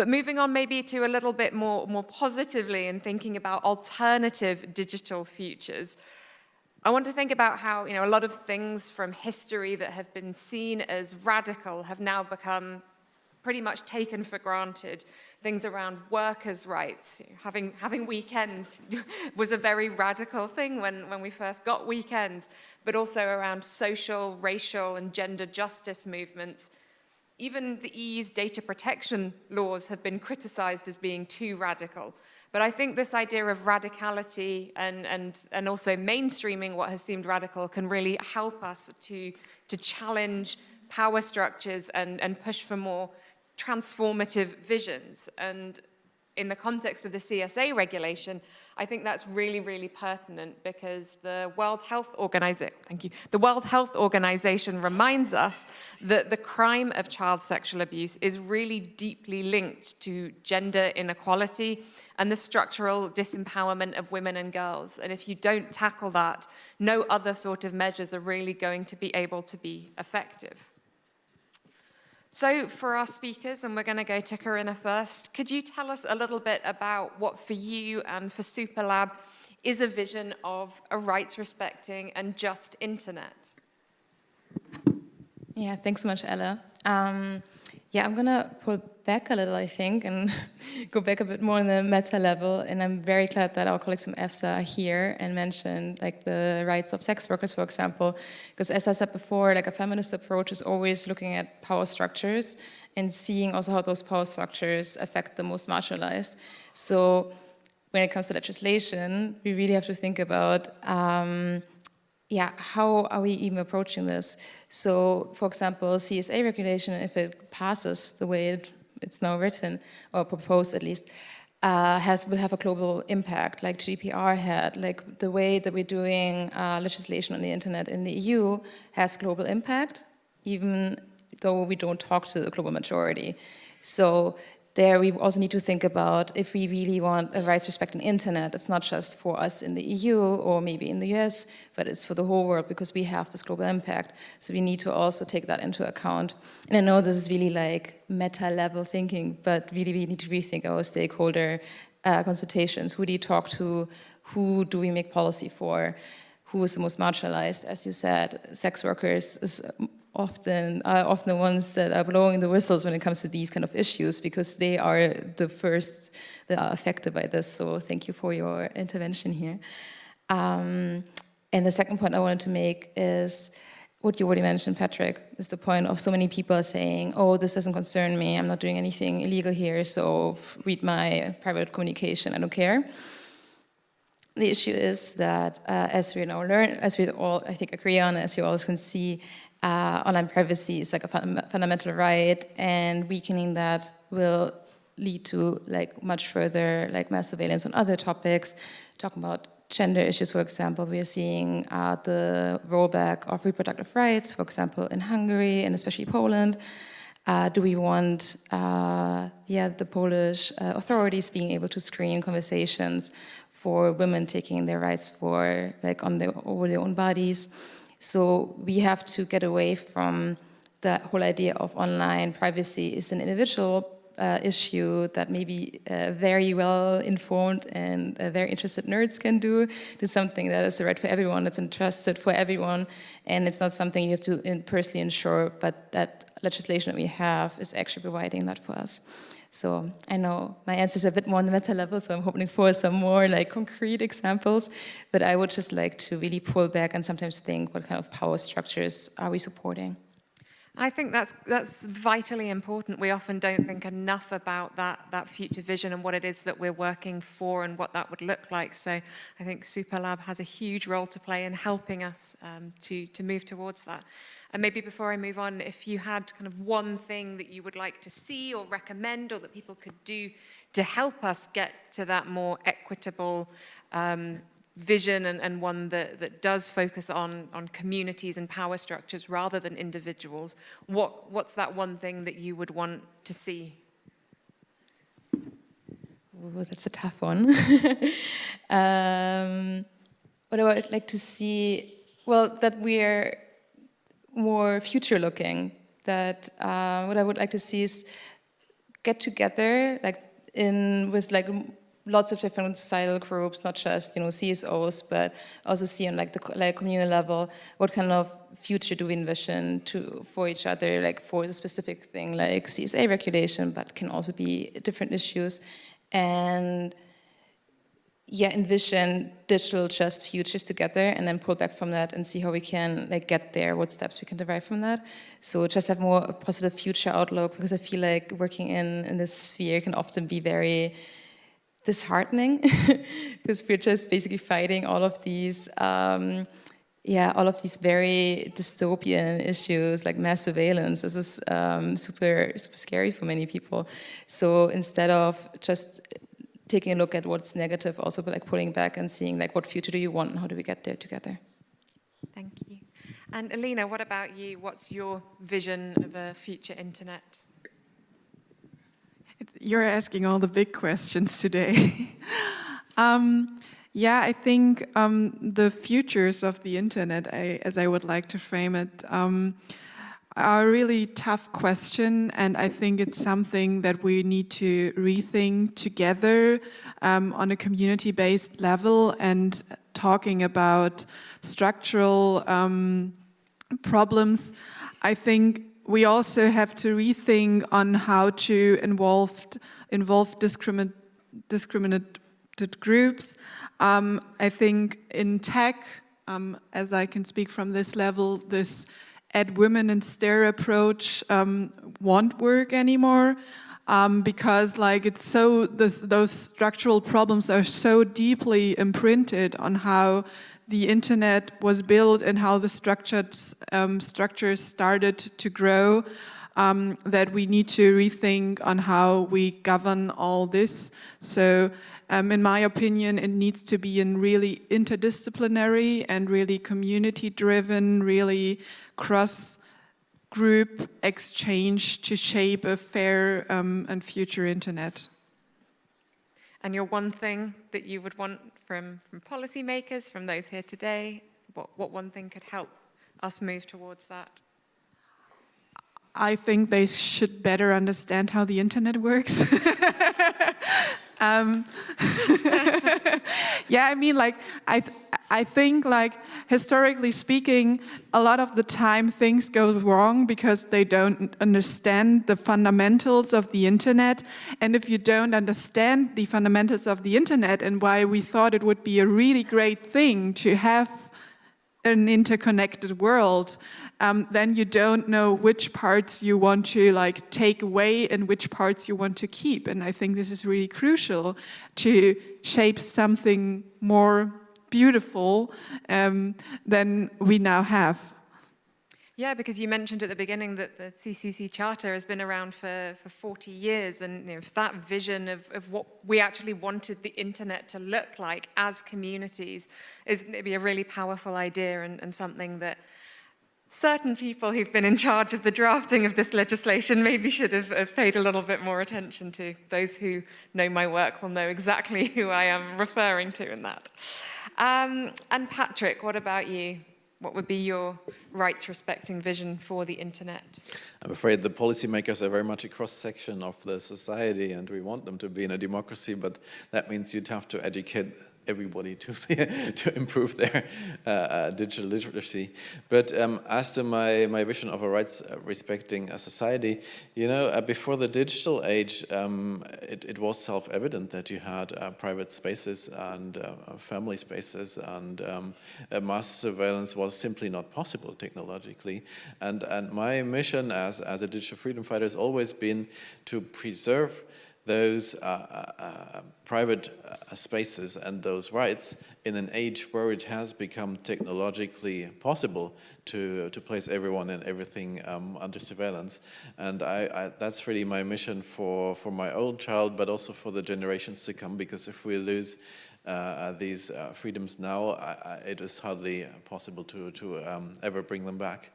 But moving on maybe to a little bit more, more positively and thinking about alternative digital futures, I want to think about how you know, a lot of things from history that have been seen as radical have now become pretty much taken for granted. Things around workers' rights, having, having weekends was a very radical thing when, when we first got weekends, but also around social, racial, and gender justice movements even the EU's data protection laws have been criticized as being too radical. But I think this idea of radicality and, and, and also mainstreaming what has seemed radical can really help us to, to challenge power structures and, and push for more transformative visions. And in the context of the CSA regulation, I think that's really, really pertinent because the World Health Organization, thank you, the World Health Organization reminds us that the crime of child sexual abuse is really deeply linked to gender inequality and the structural disempowerment of women and girls. And if you don't tackle that, no other sort of measures are really going to be able to be effective. So for our speakers, and we're going to go to Corinna first, could you tell us a little bit about what for you and for SUPERRR Lab is a vision of a rights-respecting and just internet? Yeah, thanks so much, Ella. Um, yeah, I'm gonna pull back a little, I think, and go back a bit more on the meta level. And I'm very glad that our colleagues from EFSA are here and mentioned like the rights of sex workers, for example, because as I said before, like a feminist approach is always looking at power structures and seeing also how those power structures affect the most marginalized. So when it comes to legislation, we really have to think about um, yeah, how are we even approaching this? So, for example, CSA regulation, if it passes the way it, it's now written, or proposed at least, uh, has will have a global impact, like GDPR had, like the way that we're doing uh, legislation on the internet in the EU has global impact, even though we don't talk to the global majority. So there we also need to think about if we really want a rights respecting internet, it's not just for us in the EU or maybe in the US, but it's for the whole world because we have this global impact. So we need to also take that into account. And I know this is really like meta level thinking, but really we need to rethink our stakeholder uh, consultations. Who do you talk to? Who do we make policy for? Who is the most marginalized? As you said, sex workers is often are often the ones that are blowing the whistles when it comes to these kind of issues because they are the first that are affected by this. So thank you for your intervention here. Um, and the second point I wanted to make is what you already mentioned, Patrick, is the point of so many people saying, oh, this doesn't concern me, I'm not doing anything illegal here, so read my private communication, I don't care. The issue is that uh, as we now learn, as we all, I think, agree on, as you all can see, uh, online privacy is like a fun fundamental right and weakening that will lead to like much further like mass surveillance on other topics. Talking about gender issues for example we are seeing uh, the rollback of reproductive rights for example in Hungary and especially Poland. Uh, do we want uh, yeah the Polish uh, authorities being able to screen conversations for women taking their rights for like on their over their own bodies so we have to get away from the whole idea of online privacy is an individual uh, issue that maybe uh, very well informed and uh, very interested nerds can do to something that is right for everyone, that's interested for everyone, and it's not something you have to personally ensure, but that legislation that we have is actually providing that for us. So I know my answer is a bit more on the meta level, so I'm hoping for some more like concrete examples, but I would just like to really pull back and sometimes think what kind of power structures are we supporting? I think that's that's vitally important. We often don't think enough about that that future vision and what it is that we're working for and what that would look like. So I think SUPERRR Lab has a huge role to play in helping us um, to to move towards that. And maybe before I move on, if you had kind of one thing that you would like to see or recommend or that people could do to help us get to that more equitable um, vision and, and one that, that does focus on, on communities and power structures rather than individuals, what, what's that one thing that you would want to see? Ooh, that's a tough one. um, what I would like to see, well, that we're more future looking, that uh, what I would like to see is get together like in with like lots of different societal groups, not just you know CSOs, but also see on like the like communal level what kind of future do we envision to for each other, like for the specific thing like CSA regulation, but can also be different issues, and yeah, envision digital just futures together and then pull back from that and see how we can like get there, what steps we can derive from that. So just have more a positive future outlook because I feel like working in, in this sphere can often be very disheartening because we're just basically fighting all of these um, yeah, all of these very dystopian issues like mass surveillance. This is um, super, super scary for many people. So instead of just taking a look at what's negative, also like pulling back and seeing like what future do you want and how do we get there together. Thank you. And Elina, what about you? What's your vision of a future internet? You're asking all the big questions today. um, yeah, I think um, the futures of the internet, I, as I would like to frame it, um, are a really tough question, and I think it's something that we need to rethink together um, on a community-based level and talking about structural um, problems. I think we also have to rethink on how to involve, involve discriminate, discriminated groups. Um, I think in tech, um, as I can speak from this level, this add women and stare approach um, won't work anymore um, because like it's so this, those structural problems are so deeply imprinted on how the internet was built and how the structures um, structures started to grow um, that we need to rethink on how we govern all this. So um, in my opinion, it needs to be in really interdisciplinary and really community driven, really cross group exchange to shape a fair um, and future internet. And your one thing that you would want from, from policymakers, from those here today, what, what one thing could help us move towards that? I think they should better understand how the internet works. um, yeah, I mean, like, I, I think, like, historically speaking, a lot of the time things go wrong because they don't understand the fundamentals of the internet. And if you don't understand the fundamentals of the internet and why we thought it would be a really great thing to have an interconnected world, um, then you don't know which parts you want to like take away and which parts you want to keep. And I think this is really crucial to shape something more beautiful um, than we now have. Yeah, because you mentioned at the beginning that the CCC Charter has been around for, for 40 years and you know, that vision of, of what we actually wanted the internet to look like as communities is maybe a really powerful idea and, and something that certain people who've been in charge of the drafting of this legislation maybe should have, have, paid a little bit more attention to. Those who know my work will know exactly who I am referring to in that. Um, and Patrick, what about you? what would be your rights respecting vision for the internet? I'm afraid the policymakers are very much a cross-section of the society and we want them to be in a democracy, but that means you'd have to educate everybody to to improve their uh, uh, digital literacy. But um, as to my, my vision of a rights uh, respecting a society, you know, uh, before the digital age, um, it, it, was self-evident that you had uh, private spaces and uh, family spaces and um, mass surveillance was simply not possible technologically. And, and my mission as, as a digital freedom fighter has always been to preserve those uh, uh, uh, private spaces and those rights in an age where it has become technologically possible to, to place everyone and everything um, under surveillance. And I, I, that's really my mission for, for my own child, but also for the generations to come, because if we lose uh, these uh, freedoms now, I, it is hardly possible to, to um, ever bring them back.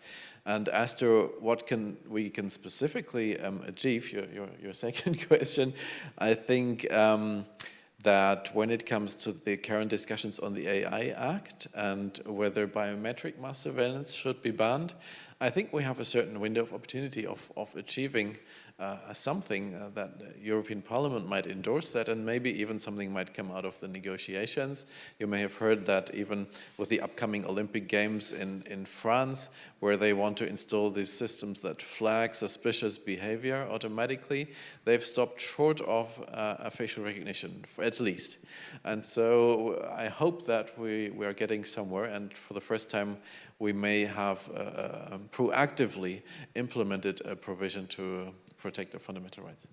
And as to what can we can specifically um, achieve, your, your, your, second question, I think um, that when it comes to the current discussions on the AI Act and whether biometric mass surveillance should be banned, I think we have a certain window of opportunity of, of achieving uh, something uh, that European Parliament might endorse that and maybe even something might come out of the negotiations. You may have heard that even with the upcoming Olympic Games in, in France, where they want to install these systems that flag suspicious behavior automatically, they've stopped short of uh, facial recognition, at least. And so I hope that we, we are getting somewhere and for the first time we may have uh, uh proactively implemented a provision to protect their fundamental rights.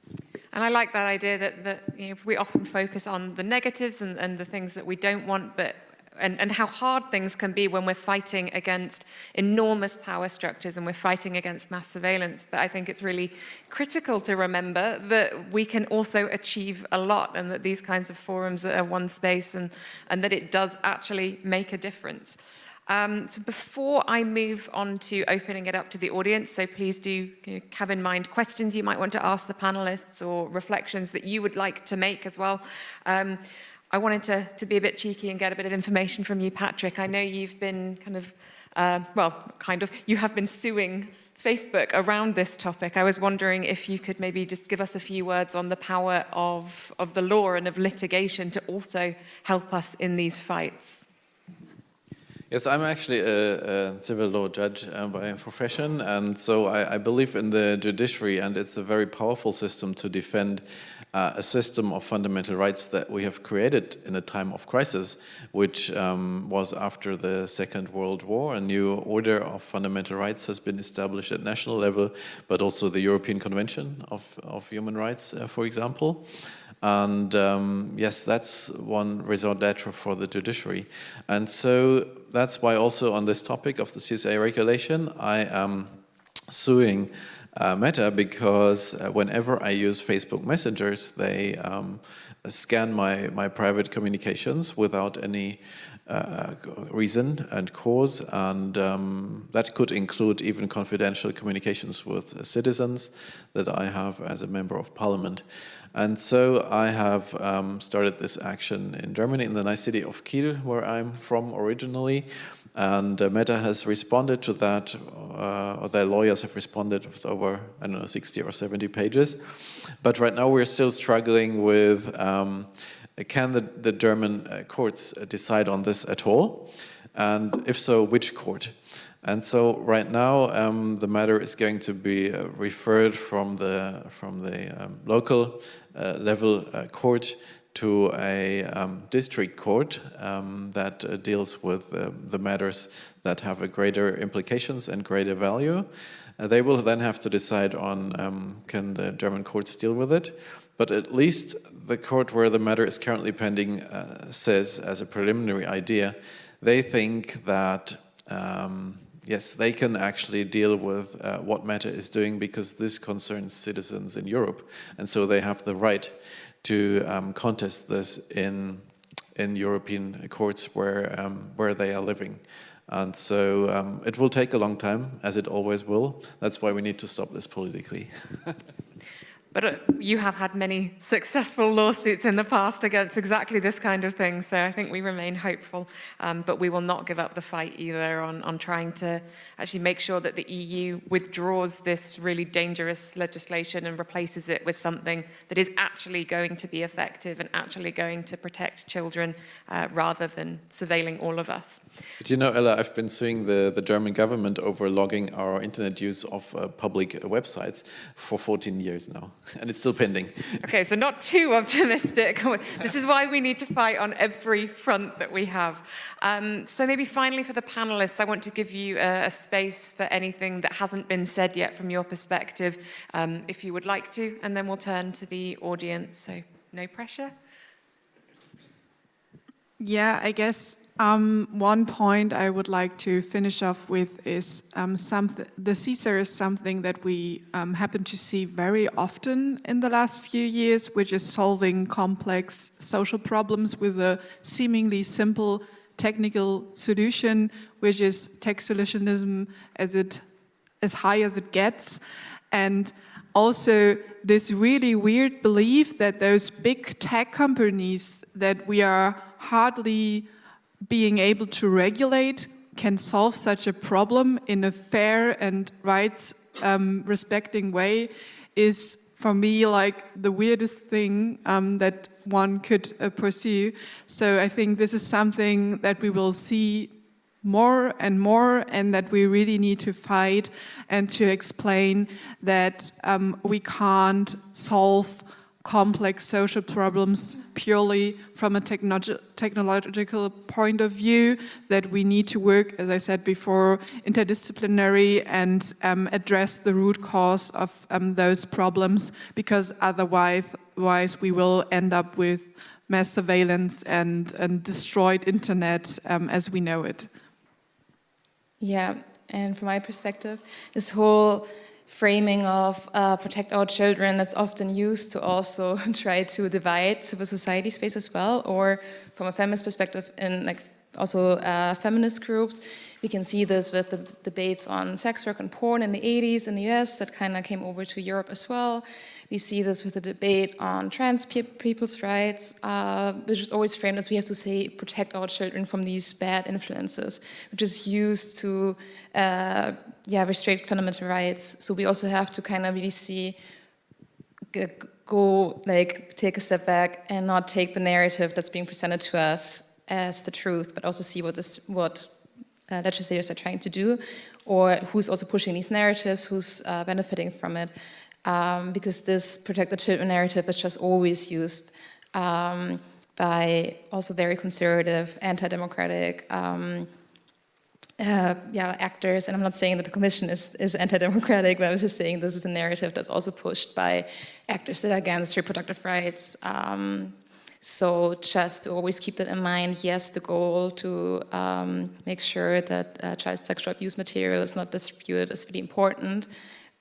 And I like that idea that, that you know, we often focus on the negatives and, and the things that we don't want, but and, and how hard things can be when we're fighting against enormous power structures and we're fighting against mass surveillance. But I think it's really critical to remember that we can also achieve a lot and that these kinds of forums are one space and, and that it does actually make a difference. Um, so before I move on to opening it up to the audience, so please do have in mind questions you might want to ask the panelists or reflections that you would like to make as well. Um, I wanted to, to be a bit cheeky and get a bit of information from you, Patrick. I know you've been kind of, uh, well, kind of, you have been suing Facebook around this topic. I was wondering if you could maybe just give us a few words on the power of, of the law and of litigation to also help us in these fights. Yes, I'm actually a, a civil law judge uh, by profession, and so I, I, believe in the judiciary, and it's a very powerful system to defend uh, a system of fundamental rights that we have created in a time of crisis, which um, was after the Second World War. A new order of fundamental rights has been established at national level, but also the European Convention of, of Human Rights, uh, for example. And um, yes, that's one raison d'etre for the judiciary. And so that's why also on this topic of the CSA regulation, I am suing uh, Meta because uh, whenever I use Facebook messengers, they um, scan my, my private communications without any uh, reason and cause, and um, that could include even confidential communications with citizens that I have as a member of parliament. And so I have um, started this action in Germany, in the nice city of Kiel, where I'm from originally. And uh, Meta has responded to that, uh, or their lawyers have responded with over, I don't know, 60 or 70 pages. But right now we're still struggling with, um, can the, the German uh, courts decide on this at all? And if so, which court? And so right now um, the matter is going to be uh, referred from the from the um, local uh, level uh, court to a um, district court um, that uh, deals with uh, the matters that have a greater implications and greater value. Uh, they will then have to decide on um, can the German courts deal with it. But at least the court where the matter is currently pending uh, says as a preliminary idea, they think that um, yes, they can actually deal with uh, what Meta is doing because this concerns citizens in Europe. And so they have the right to um, contest this in, in European courts where, um, where they are living. And so um, it will take a long time, as it always will. That's why we need to stop this politically. But uh, you have had many successful lawsuits in the past against exactly this kind of thing, so I think we remain hopeful. Um, but we will not give up the fight either on, on trying to actually make sure that the EU withdraws this really dangerous legislation and replaces it with something that is actually going to be effective and actually going to protect children uh, rather than surveilling all of us. But you know, Ella, I've been suing the, the German government over logging our internet use of uh, public websites for 14 years now, and it's still pending. Okay, so not too optimistic. this is why we need to fight on every front that we have. Um, so maybe finally for the panelists, I want to give you a, a, space for anything that hasn't been said yet from your perspective, um, if you would like to, and then we'll turn to the audience, so no pressure. Yeah, I guess um, one point I would like to finish off with is um, the seesaw is something that we um, happen to see very often in the last few years, which is solving complex social problems with a seemingly simple technical solution, which is tech solutionism as it as high as it gets, and also this really weird belief that those big tech companies that we are hardly being able to regulate can solve such a problem in a fair and rights um, respecting way is for me like the weirdest thing um, that one could uh, pursue. So I think this is something that we will see more and more and that we really need to fight and to explain that um, we can't solve complex social problems purely from a technologi technological point of view, that we need to work, as I said before, interdisciplinary and um, address the root cause of um, those problems, because otherwise, otherwise we will end up with mass surveillance and, and destroyed internet um, as we know it. Yeah, and from my perspective, this whole framing of uh, protect our children that's often used to also try to divide civil society space as well, or from a feminist perspective in like also uh, feminist groups. We can see this with the debates on sex work and porn in the 80s in the US that kind of came over to Europe as well. We see this with the debate on trans pe people's rights, uh, which is always framed as we have to say protect our children from these bad influences, which is used to uh, yeah, restrict fundamental rights. So we also have to kind of really see, go like take a step back and not take the narrative that's being presented to us as the truth, but also see what this what uh, legislators are trying to do, or who's also pushing these narratives, who's uh, benefiting from it um, because this protect the children narrative is just always used um, by also very conservative, anti-democratic um, uh, yeah, actors. And I'm not saying that the commission is, is anti-democratic, but I was just saying this is a narrative that's also pushed by actors that are against reproductive rights. Um, so just always keep that in mind, yes, the goal to um, make sure that uh, child sexual abuse material is not distributed is really important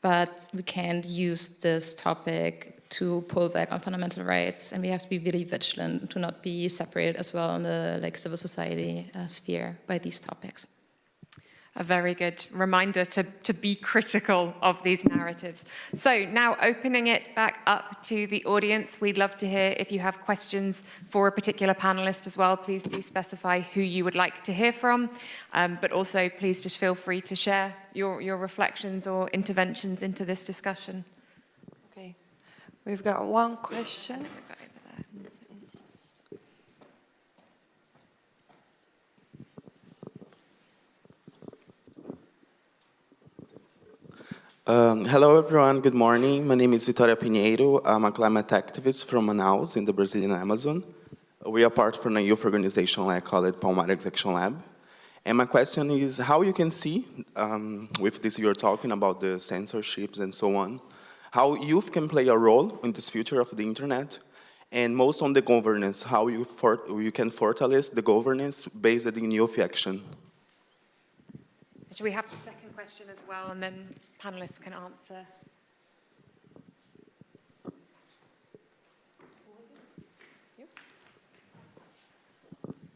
but we can't use this topic to pull back on fundamental rights and we have to be really vigilant to not be separated as well in the like civil society uh, sphere by these topics a very good reminder to, to be critical of these narratives. So now opening it back up to the audience, we'd love to hear if you have questions for a particular panelist as well, please do specify who you would like to hear from, um, but also please just feel free to share your, your reflections or interventions into this discussion. Okay, we've got one question. Um, hello everyone, good morning. My name is Vitoria Pinheiro. I'm a climate activist from Manaus in the Brazilian Amazon. We are part from a youth organization I call it Palmares Action Lab. And my question is how you can see, um, with this you're talking about the censorships and so on, how youth can play a role in this future of the internet and most on the governance, how you, for, you can fortalece the governance based in youth action. Should we have question as well and then panelists can answer.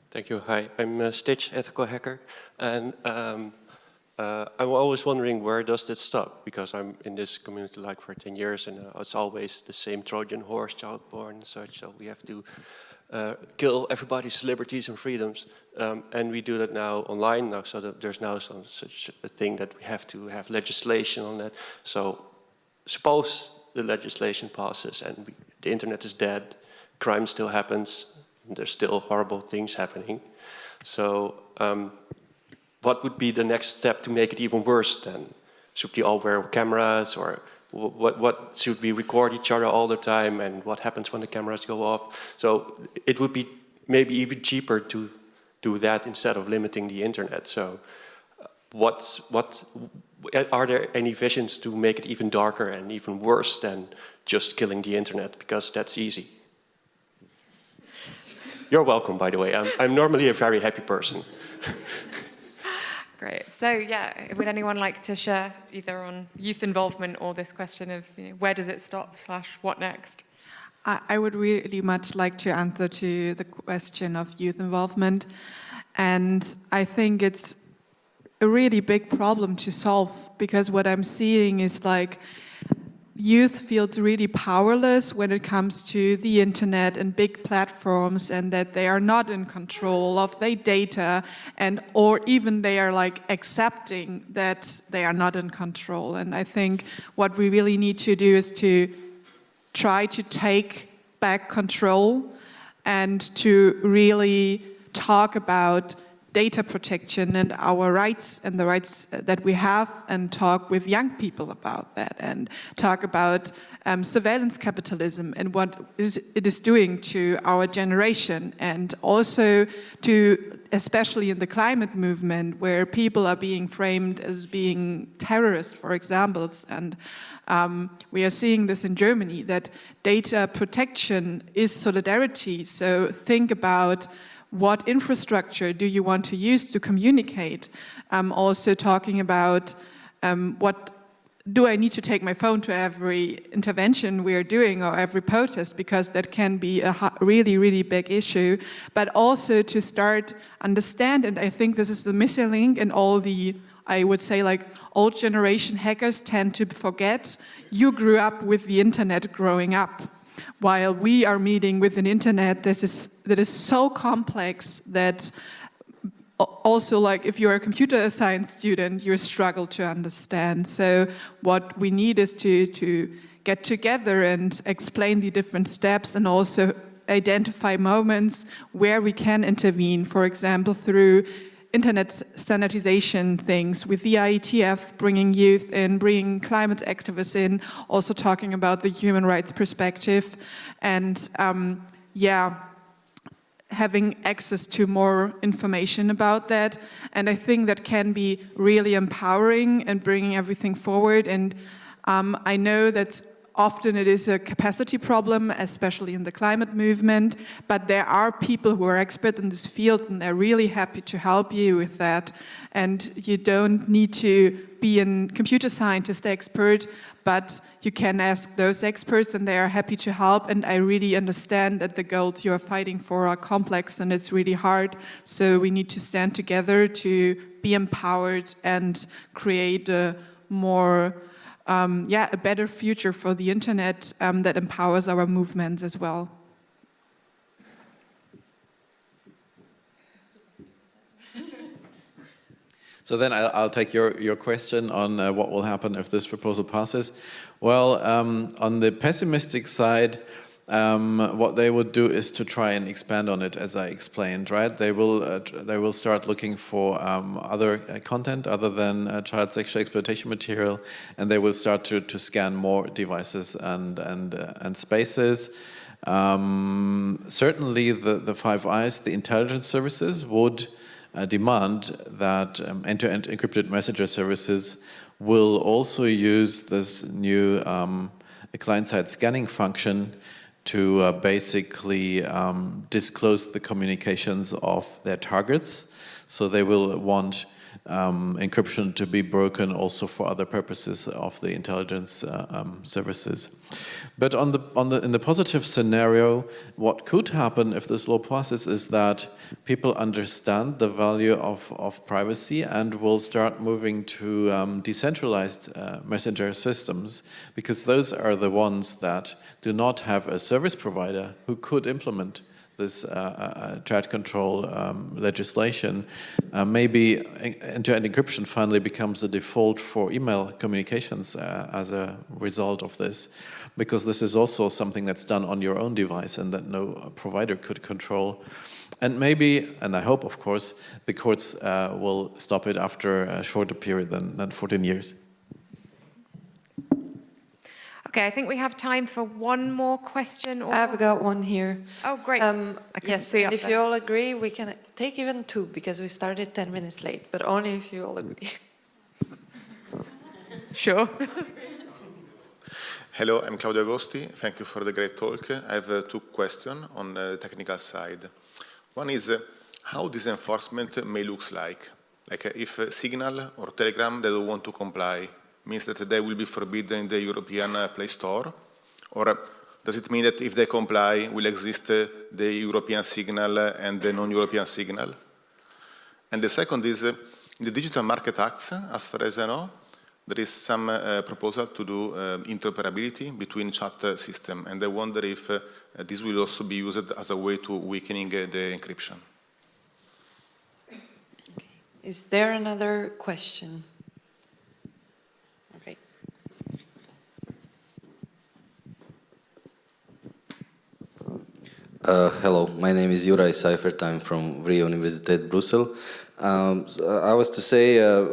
Thank you. Hi, I'm uh, Stitch, ethical hacker, and um, uh, I'm always wondering where does this stop? Because I'm in this community like for 10 years and uh, it's always the same Trojan horse, child born and such. So we have to uh, kill everybody's liberties and freedoms. Um, and we do that now online now, so that there's now some, such a thing that we have to have legislation on that. So suppose the legislation passes and we, the internet is dead, crime still happens, there's still horrible things happening. So um, what would be the next step to make it even worse then? Should we all wear cameras or what, what should we record each other all the time and what happens when the cameras go off? So it would be maybe even cheaper to do that instead of limiting the internet. So uh, what's, what, are there any visions to make it even darker and even worse than just killing the internet? Because that's easy. You're welcome, by the way. I'm, I'm normally a very happy person. Great. So yeah, would anyone like to share either on youth involvement or this question of you know, where does it stop slash what next? I, I would really much like to answer to the question of youth involvement. And I think it's a really big problem to solve because what I'm seeing is like youth feels really powerless when it comes to the internet and big platforms and that they are not in control of their data and or even they are like accepting that they are not in control. And I think what we really need to do is to try to take back control and to really talk about data protection and our rights and the rights that we have and talk with young people about that and talk about um, surveillance capitalism and what is, it is doing to our generation and also to, especially in the climate movement where people are being framed as being terrorists, for examples, and um, we are seeing this in Germany, that data protection is solidarity. So think about what infrastructure do you want to use to communicate? I'm also talking about um, what do I need to take my phone to every intervention we are doing or every protest? Because that can be a really, really big issue, but also to start understand, and I think this is the missing link in all the, I would say like old generation hackers tend to forget, you grew up with the internet growing up while we are meeting with an internet that is, that is so complex that also like if you're a computer science student, you struggle to understand. So what we need is to, to get together and explain the different steps and also identify moments where we can intervene, for example, through internet standardization things with the IETF, bringing youth in, bringing climate activists in, also talking about the human rights perspective and um, yeah, having access to more information about that. And I think that can be really empowering and bringing everything forward. And um, I know that Often it is a capacity problem, especially in the climate movement, but there are people who are expert in this field and they're really happy to help you with that. And you don't need to be a computer scientist expert, but you can ask those experts and they are happy to help. And I really understand that the goals you are fighting for are complex and it's really hard. So we need to stand together to be empowered and create a more um, yeah, a better future for the internet um, that empowers our movements as well. So then I'll, I'll, take your, your question on uh, what will happen if this proposal passes. Well, um, on the pessimistic side, um, what they would do is to try and expand on it, as I explained, right? They will uh, they will start looking for um, other uh, content other than uh, child sexual exploitation material, and they will start to to scan more devices and and uh, and spaces. Um, certainly, the the Five Eyes, the intelligence services, would uh, demand that um, end-to-end -end encrypted messenger services will also use this new um, client-side scanning function to uh, basically um, disclose the communications of their targets. So they will want um, encryption to be broken also for other purposes of the intelligence uh, um, services. But on the, on the, in the positive scenario, what could happen if this law passes is that people understand the value of, of privacy and will start moving to um, decentralized uh, messenger systems because those are the ones that do not have a service provider who could implement this uh, uh, chat control um, legislation, uh, maybe end-to-end encryption finally becomes the default for email communications uh, as a result of this, because this is also something that's done on your own device and that no provider could control. And maybe, and I hope, of course, the courts uh, will stop it after a shorter period than, than 14 years. Okay, I think we have time for one more question. Or... I've got one here. Oh, great. Um, I yes, see and if there. you all agree, we can take even two because we started 10 minutes late, but only if you all agree. Sure. Hello, I'm Claudio Agosti. Thank you for the great talk. I have uh, two questions on the technical side. One is uh, how this enforcement may look like. Like uh, if uh, Signal or Telegram they don't want to comply, means that they will be forbidden in the European uh, Play Store? Or uh, does it mean that if they comply, will exist uh, the European signal and the non-European signal? And the second is, in the Digital Market Act, as far as I know, there is some uh, proposal to do uh, interoperability between chat uh, system, and I wonder if this will also be used as a way to weakening the encryption. Is there another question? Okay. Uh, hello, my name is Juraj Seifert. I'm from Vrije Universiteit Brussels. Um, so I was to say, uh,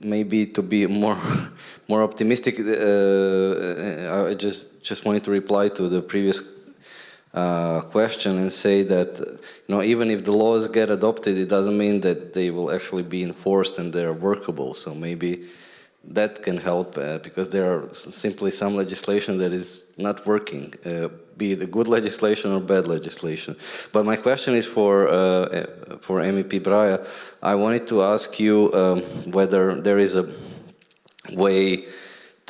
maybe to be more more optimistic, uh, I just just wanted to reply to the previous uh, question and say that you know even if the laws get adopted, it doesn't mean that they will actually be enforced and they're workable. So maybe that can help uh, because there are simply some legislation that is not working, uh, be the good legislation or bad legislation. But my question is for uh, for MEP Breyer. I wanted to ask you um, whether there is a way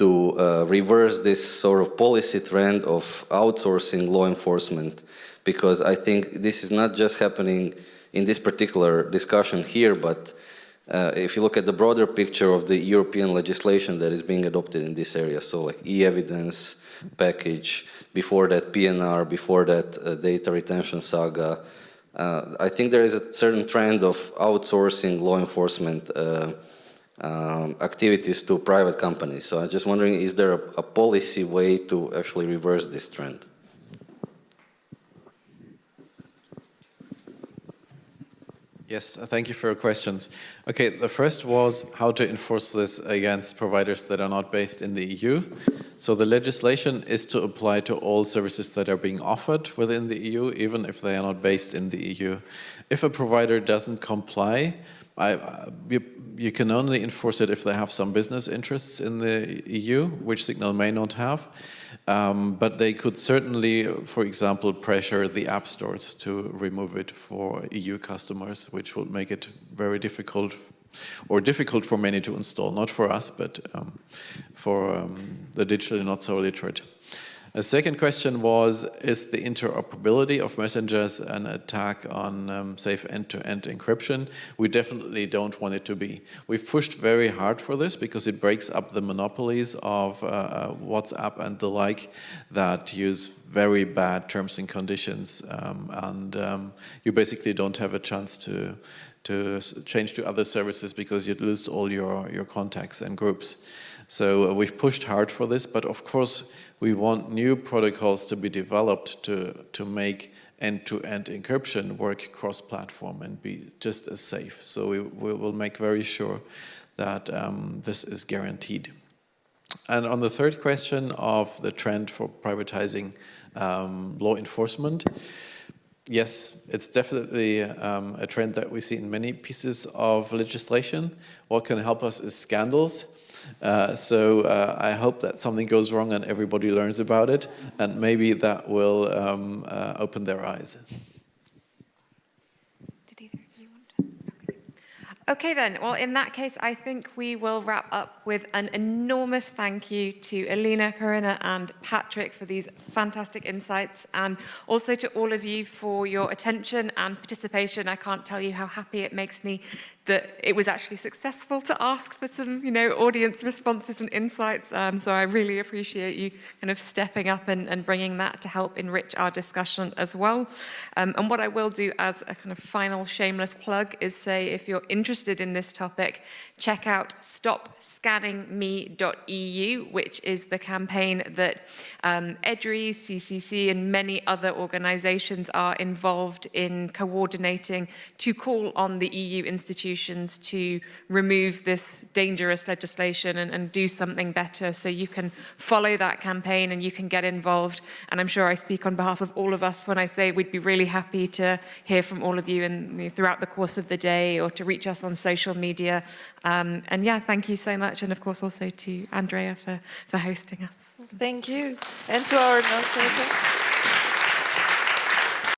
to uh, reverse this sort of policy trend of outsourcing law enforcement, because I think this is not just happening in this particular discussion here, but uh, if you look at the broader picture of the European legislation that is being adopted in this area, so like e-evidence package, before that PNR, before that uh, data retention saga, uh, I think there is a certain trend of outsourcing law enforcement uh, um, activities to private companies. So I'm just wondering, is there a, a policy way to actually reverse this trend? Yes, uh, thank you for your questions. Okay, the first was how to enforce this against providers that are not based in the EU. So the legislation is to apply to all services that are being offered within the EU, even if they are not based in the EU. If a provider doesn't comply, I, uh, you, you can only enforce it if they have some business interests in the EU, which Signal may not have. Um, but they could certainly, for example, pressure the app stores to remove it for EU customers, which would make it very difficult, or difficult for many to install, not for us, but um, for um, the digitally not so literate. A second question was, is the interoperability of messengers an attack on um, safe end-to-end -end encryption? We definitely don't want it to be. We've pushed very hard for this because it breaks up the monopolies of uh, WhatsApp and the like that use very bad terms and conditions. Um, and um, you basically don't have a chance to to change to other services because you'd lose all your, your contacts and groups. So uh, we've pushed hard for this, but of course, we want new protocols to be developed to, to make end-to-end -end encryption work cross-platform and be just as safe. So we, we will make very sure that um, this is guaranteed. And on the third question of the trend for privatizing um, law enforcement, yes, it's definitely um, a trend that we see in many pieces of legislation. What can help us is scandals. Uh, so uh, I hope that something goes wrong and everybody learns about it, and maybe that will um, uh, open their eyes. Okay then, well in that case I think we will wrap up with an enormous thank you to Elina, Corinna and Patrick for these fantastic insights and also to all of you for your attention and participation. I can't tell you how happy it makes me that it was actually successful to ask for some, you know, audience responses and insights. Um, so I really appreciate you kind of stepping up and, and bringing that to help enrich our discussion as well. Um, and what I will do as a kind of final shameless plug is say if you're interested in this topic, check out stopscanningme.eu, which is the campaign that um, EDRI, CCC and many other organizations are involved in coordinating to call on the EU institutions to remove this dangerous legislation and, and do something better. So you can follow that campaign and you can get involved. And I'm sure I speak on behalf of all of us when I say we'd be really happy to hear from all of you in, throughout the course of the day or to reach us on social media. Um, and yeah, thank you so much. And of course also to Andrea for, for hosting us. Thank you. And to our notator.